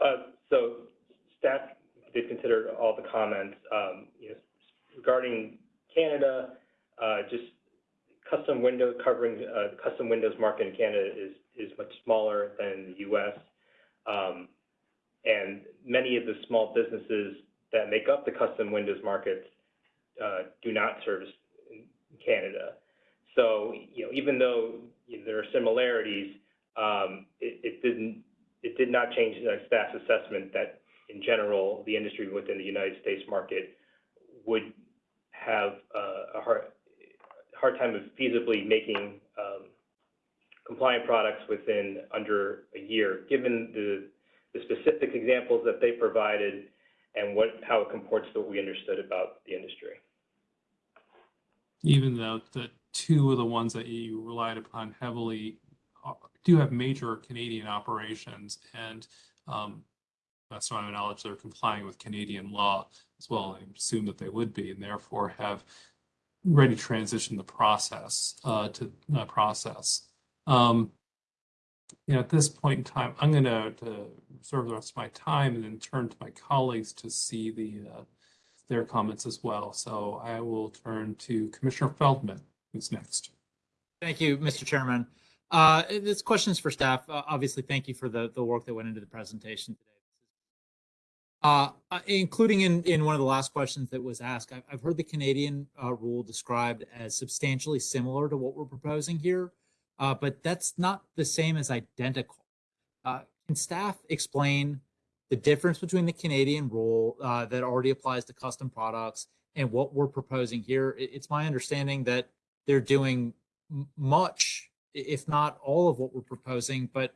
Uh, So staff did consider all the comments. Um, you know, Regarding Canada, uh, just custom window covering, uh, custom windows market in Canada is, is much smaller than the US. Um, and many of the small businesses that make up the custom windows markets, uh, do not service Canada. So, you know, even though there are similarities, um, it, it didn't, it did not change the staff's assessment that in general, the industry within the United States market would have uh, a hard, hard time of feasibly making um, compliant products within under a year, given the, the specific examples that they provided and what, how it comports to what we understood about the industry. Even though the two of the ones that you relied upon heavily do have major Canadian operations and um, that's to my knowledge, they're complying with Canadian law as well. I assume that they would be and therefore have ready to transition the process uh, to uh, process. Um, you know, at this point in time, I'm going to reserve the rest of my time and then turn to my colleagues to see the uh, their comments as well. So I will turn to Commissioner Feldman, who's next. Thank you, Mr. Chairman. Uh, This question is for staff. Uh, Obviously, thank you for the, the work that went into the presentation today. Uh, uh, Including in, in one of the last questions that was asked, I've, I've heard the Canadian uh, rule described as substantially similar to what we're proposing here, uh, but that's not the same as identical. Can staff explain the difference between the Canadian rule uh, that already applies to custom products and what we're proposing here. It's my understanding that they're doing much, if not all of what we're proposing, but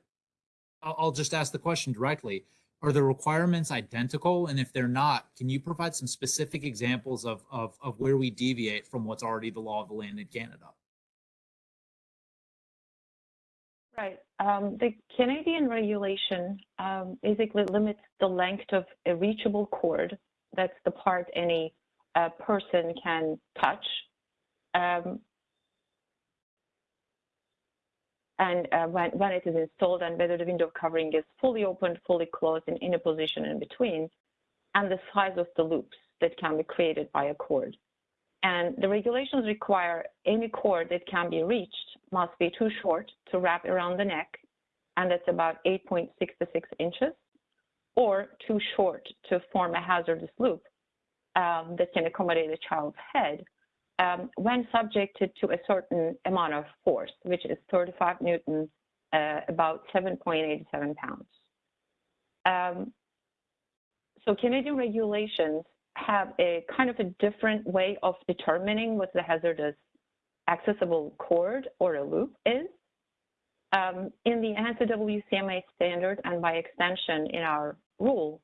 I'll, just ask the question directly. Are the requirements identical? And if they're not, can you provide some specific examples of, of, of where we deviate from what's already the law of the land in Canada? Right. Um, the Canadian regulation um, basically limits the length of a reachable cord. That's the part any uh, person can touch. Um, and uh, when, when it is installed and whether the window covering is fully opened, fully closed, and in a position in between, and the size of the loops that can be created by a cord. And the regulations require any cord that can be reached must be too short to wrap around the neck, and that's about 8.66 inches, or too short to form a hazardous loop um, that can accommodate a child's head um, when subjected to a certain amount of force, which is 35 newton, uh, about 7.87 pounds. Um, so Canadian regulations have a kind of a different way of determining what the hazardous accessible cord or a loop is. Um, in the ANSI WCMA standard and by extension in our rule,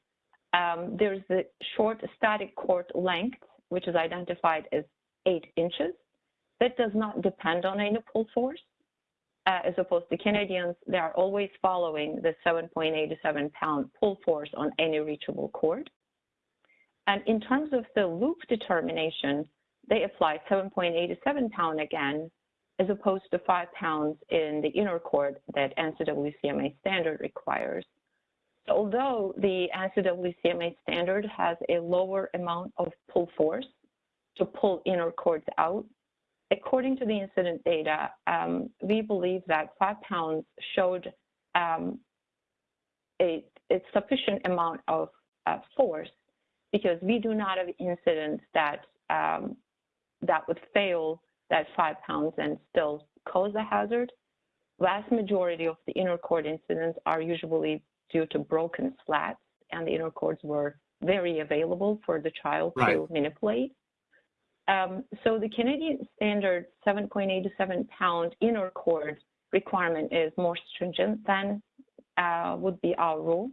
um, there's the short static cord length, which is identified as eight inches. That does not depend on any pull force. Uh, as opposed to Canadians, they are always following the 7.87 pound pull force on any reachable cord. And in terms of the loop determination, they apply 7.87 pound again, as opposed to five pounds in the inner cord that ANSI WCMA standard requires. So although the ANSI WCMA standard has a lower amount of pull force to pull inner cords out, according to the incident data, um, we believe that five pounds showed um, a, a, sufficient amount of uh, force because we do not have incidents that um, that would fail that five pounds and still cause a hazard. Vast majority of the inner cord incidents are usually due to broken slats, and the inner cords were very available for the child Right. to manipulate. Um, so the Canadian standard 7.87 pound inner cord requirement is more stringent than uh, would be our rule.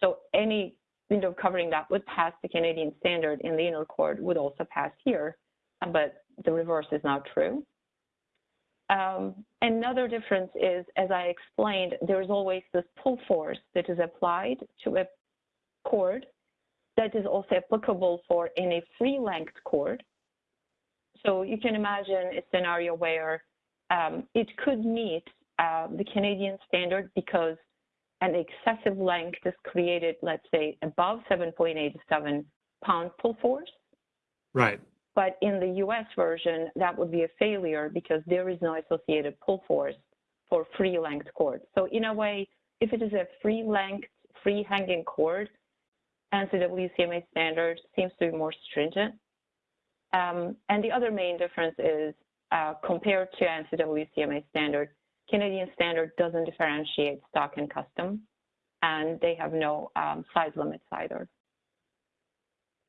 So any window covering that would pass the Canadian standard in the inner cord would also pass here, but the reverse is not true. Um, another difference is, as I explained, there's always this pull force that is applied to a cord that is also applicable for any free length cord. So you can imagine a scenario where um, it could meet uh, the Canadian standard because an excessive length is created, let's say, above 7.87 pound pull force. Right. But in the US version, that would be a failure because there is no associated pull force for free length cord. So in a way, if it is a free length, free hanging cord, ANSI WCMA standard seems to be more stringent. Um, and the other main difference is uh, compared to ANSI WCMA standard, Canadian standard doesn't differentiate stock and custom, and they have no um, size limits either.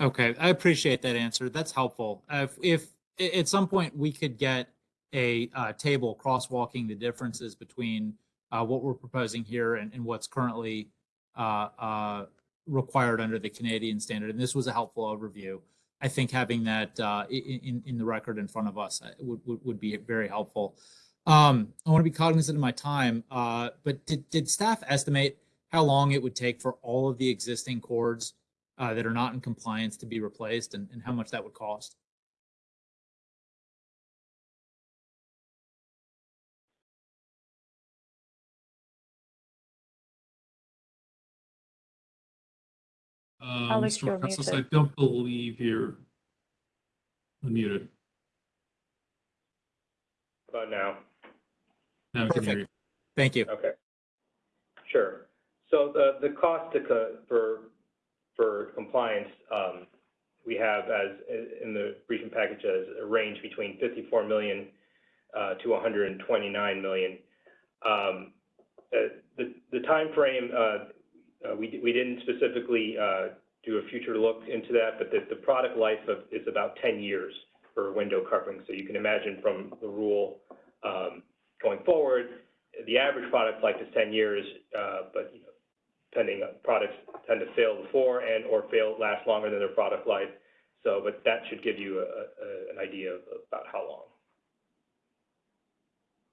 Okay, I appreciate that answer. That's helpful. Uh, If, if at some point we could get a uh, table crosswalking the differences between uh, what we're proposing here and, and what's currently uh, uh, required under the Canadian standard, and this was a helpful overview. I think having that uh, in, in the record in front of us would, would, would be very helpful. Um, I want to be cognizant of my time, uh, but did, did staff estimate how long it would take for all of the existing cords uh, that are not in compliance to be replaced and, and how much that would cost? Um, Alex, Mr. you're Pretzels, I don't believe you're unmuted. About now. Now I can hear you. Thank you. Okay. Sure. So the, the cost to, co- for, for compliance, um, we have as, in the briefing package as a range between 54 million, uh, to 129 million. Um, uh, the, the timeframe, uh, uh, we, we didn't specifically, uh, do a future look into that, but the, the product life of, is about 10 years for window covering. So you can imagine from the rule, um, going forward, the average product life is 10 years, uh, but, you know, depending on, products tend to fail before and or fail, last longer than their product life. So, but that should give you an idea of about how long.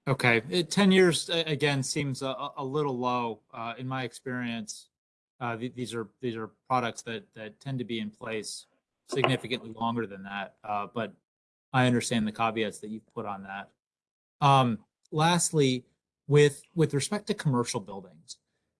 Okay, It- 10 years, again, seems a, little low, uh, in my experience. Uh, th- these are, these are products that, that tend to be in place significantly longer than that. But I understand the caveats that you've put on that. Um, lastly, with, with respect to commercial buildings,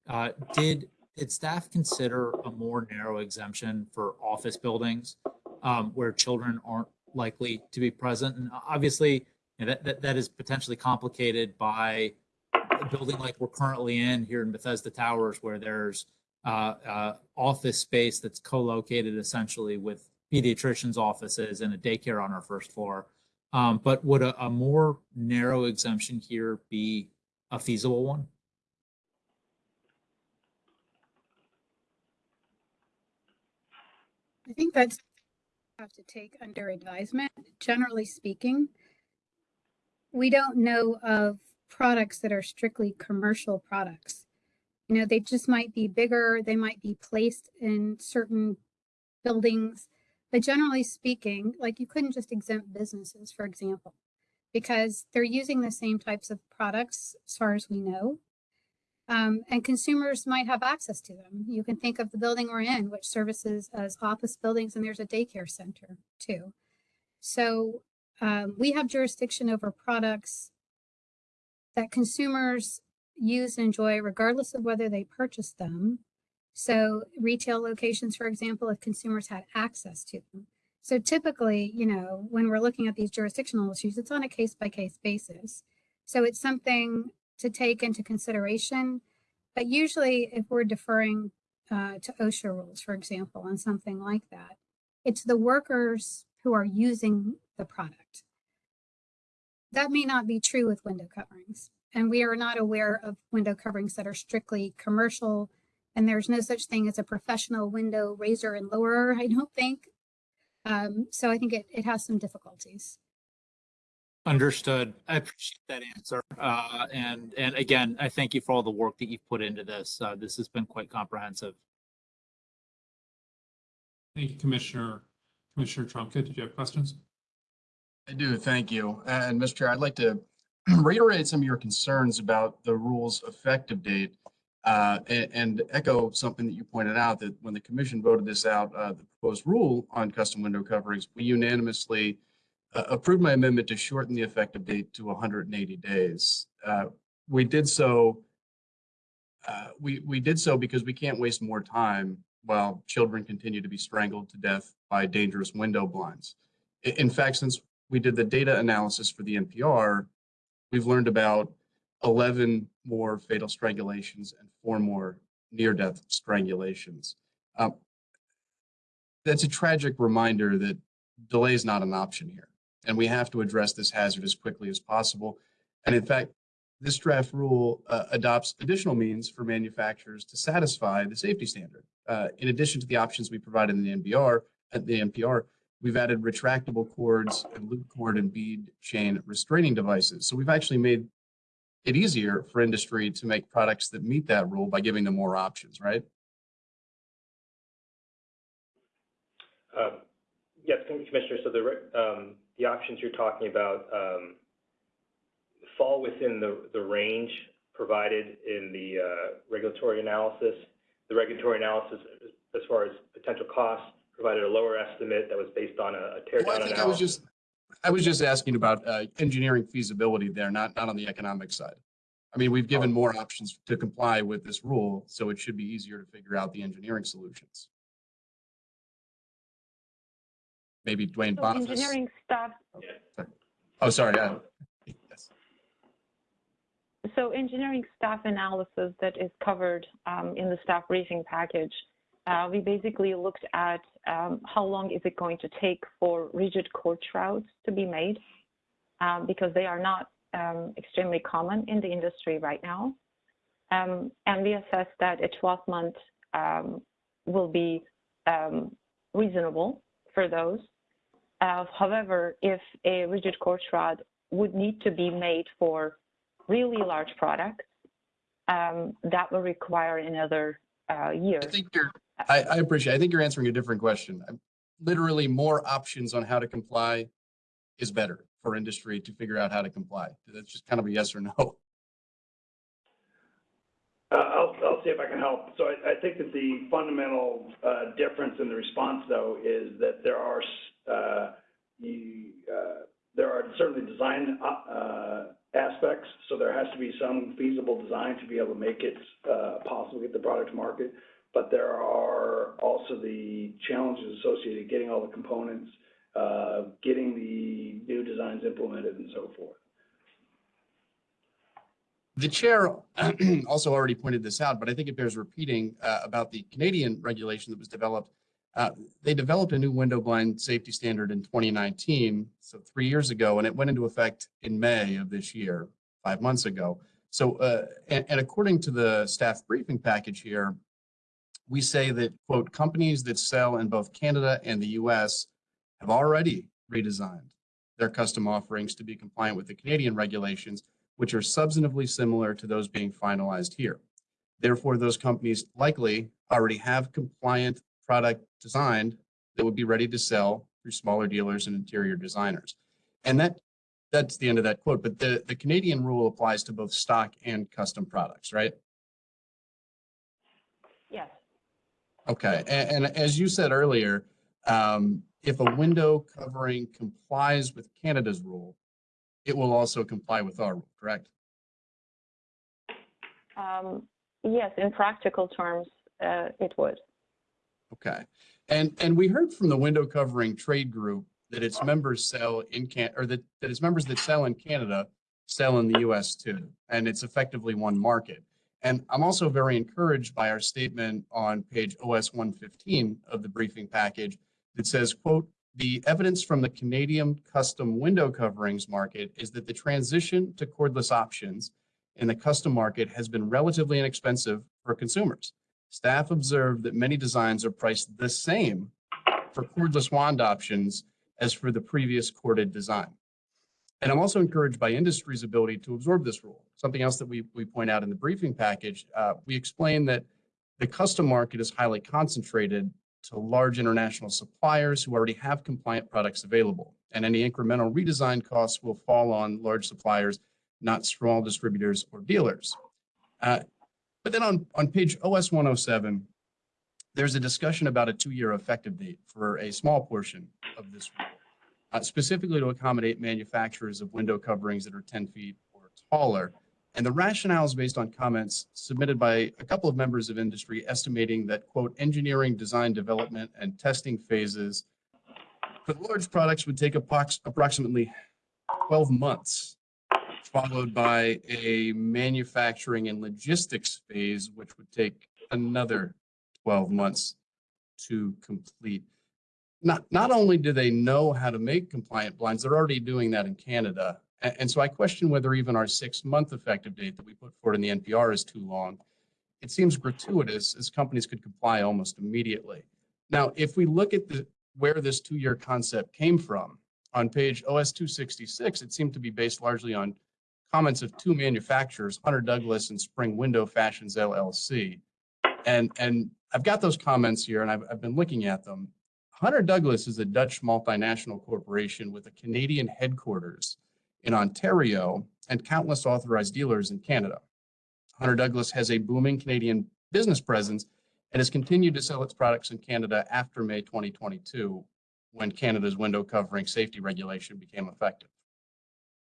uh, did, did staff consider a more narrow exemption for office buildings? Um, where children aren't likely to be present? And obviously, you know, that, that, that is potentially complicated by a building like we're currently in here in Bethesda Towers, where there's uh, uh, office space that's co-located essentially with pediatricians' offices and a daycare on our first floor. Um, but would a, a more narrow exemption here be a feasible one? I think that's have to take under advisement. Generally speaking, we don't know of products that are strictly commercial products. You know, they just might be bigger, they might be placed in certain buildings. But generally speaking, like you couldn't just exempt businesses, for example, because they're using the same types of products as far as we know. Um, and consumers might have access to them. You can think of the building we're in, which services as office buildings, and there's a daycare center too. So um, we have jurisdiction over products that consumers use and enjoy regardless of whether they purchase them. So retail locations, for example, if consumers had access to them. So typically, you know, when we're looking at these jurisdictional issues, it's on a case by case basis. So it's something to take into consideration. But usually, if we're deferring uh, to OSHA rules, for example, on something like that, it's the workers who are using the product. That may not be true with window coverings. And we are not aware of window coverings that are strictly commercial. And there's no such thing as a professional window raiser and lowerer, I don't think. Um, so I think it, it has some difficulties. Understood. I appreciate that answer. Uh, and, and again, I thank you for all the work that you've put into this. Uh, this has been quite comprehensive. Thank you, Commissioner. Commissioner Trumka, did you have questions? I do, thank you. And Mr. Chair, I'd like to reiterate some of your concerns about the rule's effective date uh, a- and echo something that you pointed out, that when the commission voted this out, uh, the proposed rule on custom window coverings, we unanimously uh, approved my amendment to shorten the effective date to 180 days. Uh, We did so, uh, we, we did so because we can't waste more time while children continue to be strangled to death by dangerous window blinds. In fact, since we did the data analysis for the NPR, we've learned about 11 more fatal strangulations and four more near-death strangulations. Um, That's a tragic reminder that delay is not an option here. And we have to address this hazard as quickly as possible. And in fact, this draft rule uh, adopts additional means for manufacturers to satisfy the safety standard. Uh, in addition to the options we provided in the NBR, at the NPR, we've added retractable cords and loop cord and bead chain restraining devices. So we've actually made it easier for industry to make products that meet that rule by giving them more options, right? Uh, Yes, Commissioner, so the, um, the options you're talking about, um, fall within the, the range provided in the, uh, regulatory analysis. The regulatory analysis, as- far as potential costs, provided a lower estimate that was based on a a tear Well, I think I was just, I was just asking about uh, engineering feasibility there, not, not on the economic side. I mean, we've given more options to comply with this rule, so it should be easier to figure out the engineering solutions. Maybe Duane So Boniface. engineering staff Oh, sorry. uh, yes. So engineering staff analysis that is covered um, in the staff briefing package, uh, we basically looked at um, how long is it going to take for rigid cord shrouds to be made, um, because they are not um, extremely common in the industry right now. Um, and we assessed that a 12 month um, will be um, reasonable for those. Uh, however, if a rigid cord shroud would need to be made for really large products, um, that will require another uh, year. I think you're, I, I appreciate, I think you're answering a different question. I'm- Literally, more options on how to comply is better for industry to figure out how to comply. That's just kind of a yes or no. Uh, I'll, I'll see if I can help. So I, I think that the fundamental, uh, difference in the response though is that there are, uh, you, uh, there are certainly design, uh, uh, aspects. So there has to be some feasible design to be able to make it, possible to get the product to market. But there are also the challenges associated getting all the components, uh, getting the new designs implemented and so forth. The chair also already pointed this out, but I think it bears repeating uh, about the Canadian regulation that was developed. Uh, They developed a new window blind safety standard in 2019, so three years ago, and it went into effect in May of this year, five months ago. So, uh, and and according to the staff briefing package here, we say that, quote, companies that sell in both Canada and the US have already redesigned their custom offerings to be compliant with the Canadian regulations which are substantively similar to those being finalized here. Therefore, those companies likely already have compliant product designed that would be ready to sell through smaller dealers and interior designers. And that, that's the end of that quote, but the, the Canadian rule applies to both stock and custom products, right? Yes. Okay, and, and as you said earlier, um, if a window covering complies with Canada's rule, it will also comply with our rule, correct? Um, yes, in practical terms, uh, it would. Okay. And, and we heard from the window covering trade group that its members sell in Can, or that, that its members that sell in Canada sell in the US too. And it's effectively one market. And I'm also very encouraged by our statement on page OS 115 of the briefing package that says, quote, the evidence from the Canadian custom window coverings market is that the transition to cordless options in the custom market has been relatively inexpensive for consumers. Staff observed that many designs are priced the same for cordless wand options as for the previous corded design. And I'm also encouraged by industry's ability to absorb this rule. Something else that we, we point out in the briefing package, uh, we explain that the custom market is highly concentrated to large international suppliers who already have compliant products available. And any incremental redesign costs will fall on large suppliers, not small distributors or dealers. Uh, but then on, on page OS 107, there's a discussion about a two-year effective date for a small portion of this rule, uh, specifically to accommodate manufacturers of window coverings that are 10 feet or taller. And the rationale is based on comments submitted by a couple of members of industry estimating that, quote, engineering, design, development, and testing phases For large products would take approximately 12 months, followed by a manufacturing and logistics phase, which would take another 12 months to complete. Not, not only do they know how to make compliant blinds, they're already doing that in Canada. And, so I question whether even our six-month effective date that we put forward in the NPR is too long. It seems gratuitous as companies could comply almost immediately. Now, if we look at the, where this two-year concept came from, on page OS 266, it seemed to be based largely on comments of two manufacturers, Hunter Douglas and Spring Window Fashions LLC. And, and I've got those comments here and I've, I've been looking at them. Hunter Douglas is a Dutch multinational corporation with a Canadian headquarters in Ontario and countless authorized dealers in Canada. Hunter Douglas has a booming Canadian business presence and has continued to sell its products in Canada after May 2022, when Canada's window covering safety regulation became effective.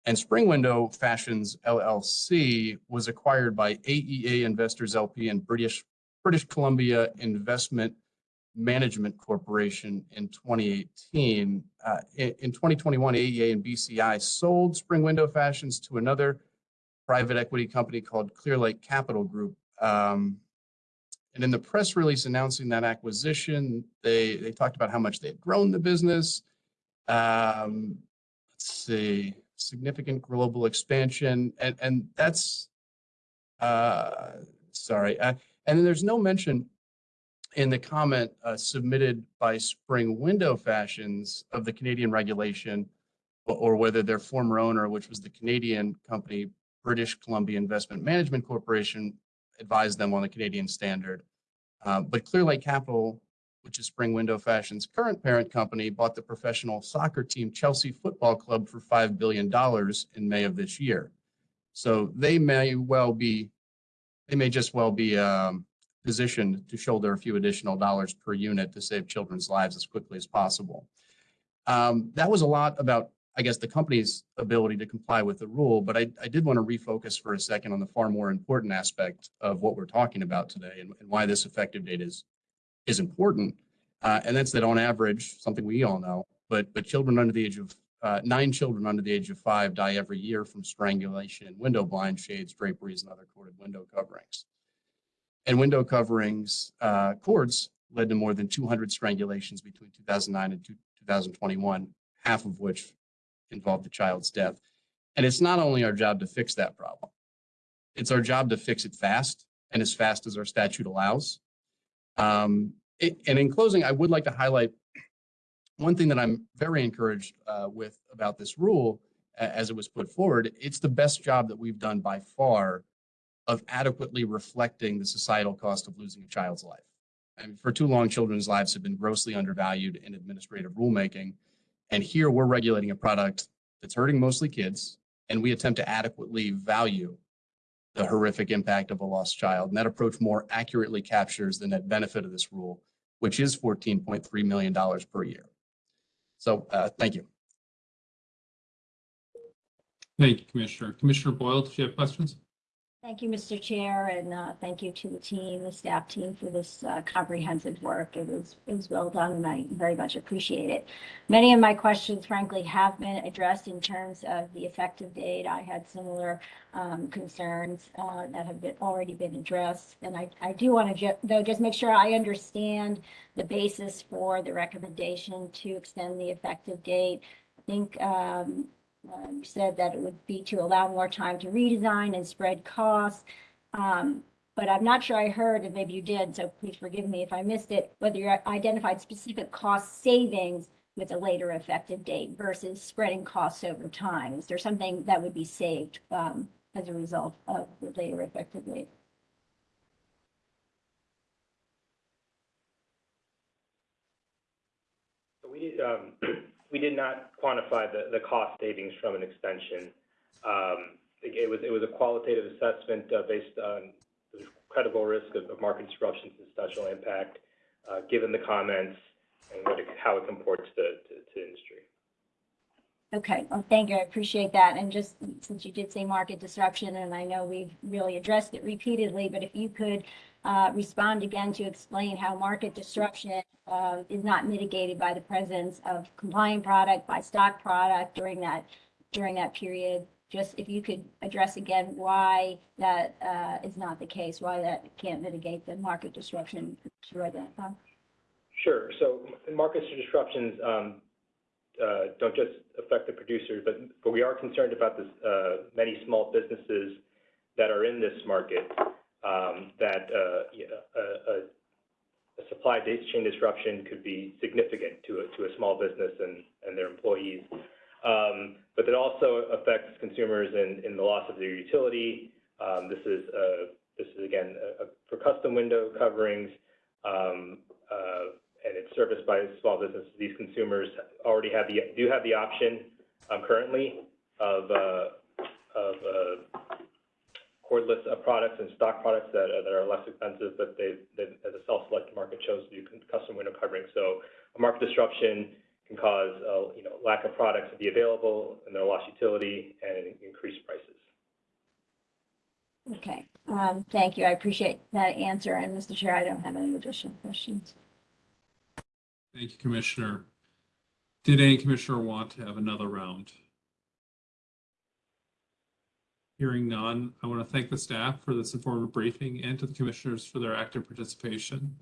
And Spring Window Fashions LLC was acquired by AEA Investors LP and British, British Columbia Investment Management Corporation in 2018. Uh, in, in 2021, AEA and BCI sold Spring Window Fashions to another private equity company called Clearlake Capital Group. Um, and in the press release announcing that acquisition, they, they talked about how much they had grown the business. Um, let's see, significant global expansion, and, and that's, uh, sorry, uh, and then there's no mention in the comment uh, submitted by Spring Window Fashions of the Canadian regulation or- whether their former owner, which was the Canadian company, British Columbia Investment Management Corporation, advised them on the Canadian standard. Uh, But Clearlake Capital, which is Spring Window Fashion's current parent company, bought the professional soccer team Chelsea Football Club for $5 billion in May of this year. So they may well be, they may just well be um, positioned to shoulder a few additional dollars per unit to save children's lives as quickly as possible. Um, That was a lot about I guess, the company's ability to comply with the rule, but I, I did want to refocus for a second on the far more important aspect of what we're talking about today and, and why this effective date is, is important. Uh, and that's that on average, something we all know, but, but children under the age of, uh, nine children under the age of five die every year from strangulation in window blind shades, draperies, and other corded window coverings. And window coverings, uh, cords led to more than 200 strangulations between 2009 and 2021, half of which involved the child's death. And it's not only our job to fix that problem, it's our job to fix it fast and as fast as our statute allows. Um, it- and in closing, I would like to highlight one thing that I'm very encouraged uh, with about this rule as it was put forward. It's the best job that we've done by far of adequately reflecting the societal cost of losing a child's life. And for too long, children's lives have been grossly undervalued in administrative rulemaking. And here we're regulating a product that's hurting mostly kids, and we attempt to adequately value the horrific impact of a lost child. And that approach more accurately captures the net benefit of this rule, which is $14.3 million per year. So uh, thank you. Thank you, Commissioner. Commissioner Boyle, did you have questions? Thank you, Mr. Chair, and uh, thank you to the team, the staff team for this uh, comprehensive work. It was, it was well done, and I very much appreciate it. Many of my questions frankly have been addressed in terms of the effective date. I had similar um, concerns uh, that have been, already been addressed. And I, I do want to, though, just make sure I understand the basis for the recommendation to extend the effective date. I think um, um, said that it would be to allow more time to redesign and spread costs. Um, but I'm not sure I heard, and maybe you did, so please forgive me if I missed it, whether you identified specific cost savings with a later effective date versus spreading costs over time. Is there something that would be saved um, as a result of the later effective date? We um, we did not quantify the, the cost savings from an extension. Um, it was, it was a qualitative assessment, uh, based on the credible risk of, of market disruptions and special impact, uh, given the comments and what it, how it comports to, to, to industry. Okay, well, thank you. I appreciate that. And just since you did say market disruption, and I know we've really addressed it repeatedly, but if you could uh, respond again to explain how market disruption uh, is not mitigated by the presence of compliant product, by stock product during that, during that period. Just if you could address again why that uh, is not the case, why that can't mitigate the market disruption. Sure. So market disruptions um, uh, don't just affect the producers, but, but we are concerned about this, uh, many small businesses that are in this market that uh, a, supply chain disruption could be significant to a, small business and, their employees. Um, but it also affects consumers in, the loss of their utility. Um, this is, uh, this is again, for custom window coverings, um, uh, and it's serviced by small businesses. These consumers already have the, do have the option, um, currently of, uh, of, uh, cordless products and stock products that, uh, that are less expensive, but they, they, as self-selected market chose to do custom window covering. So a market disruption can cause, uh, you know, lack of products to be available and their lost utility and increased prices. Okay, um, thank you. I appreciate that answer. And Mr. Chair, I don't have any additional questions. Thank you, Commissioner. Did any commissioner want to have another round? Hearing none, I want to thank the staff for this informative briefing and to the commissioners for their active participation.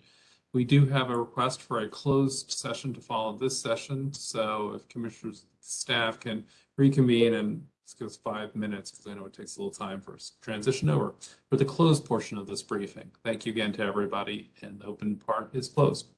We do have a request for a closed session to follow this session, so if commissioners, staff can reconvene and this goes five minutes because I know it takes a little time for us to transition over for the closed portion of this briefing. Thank you again to everybody and the open part is closed.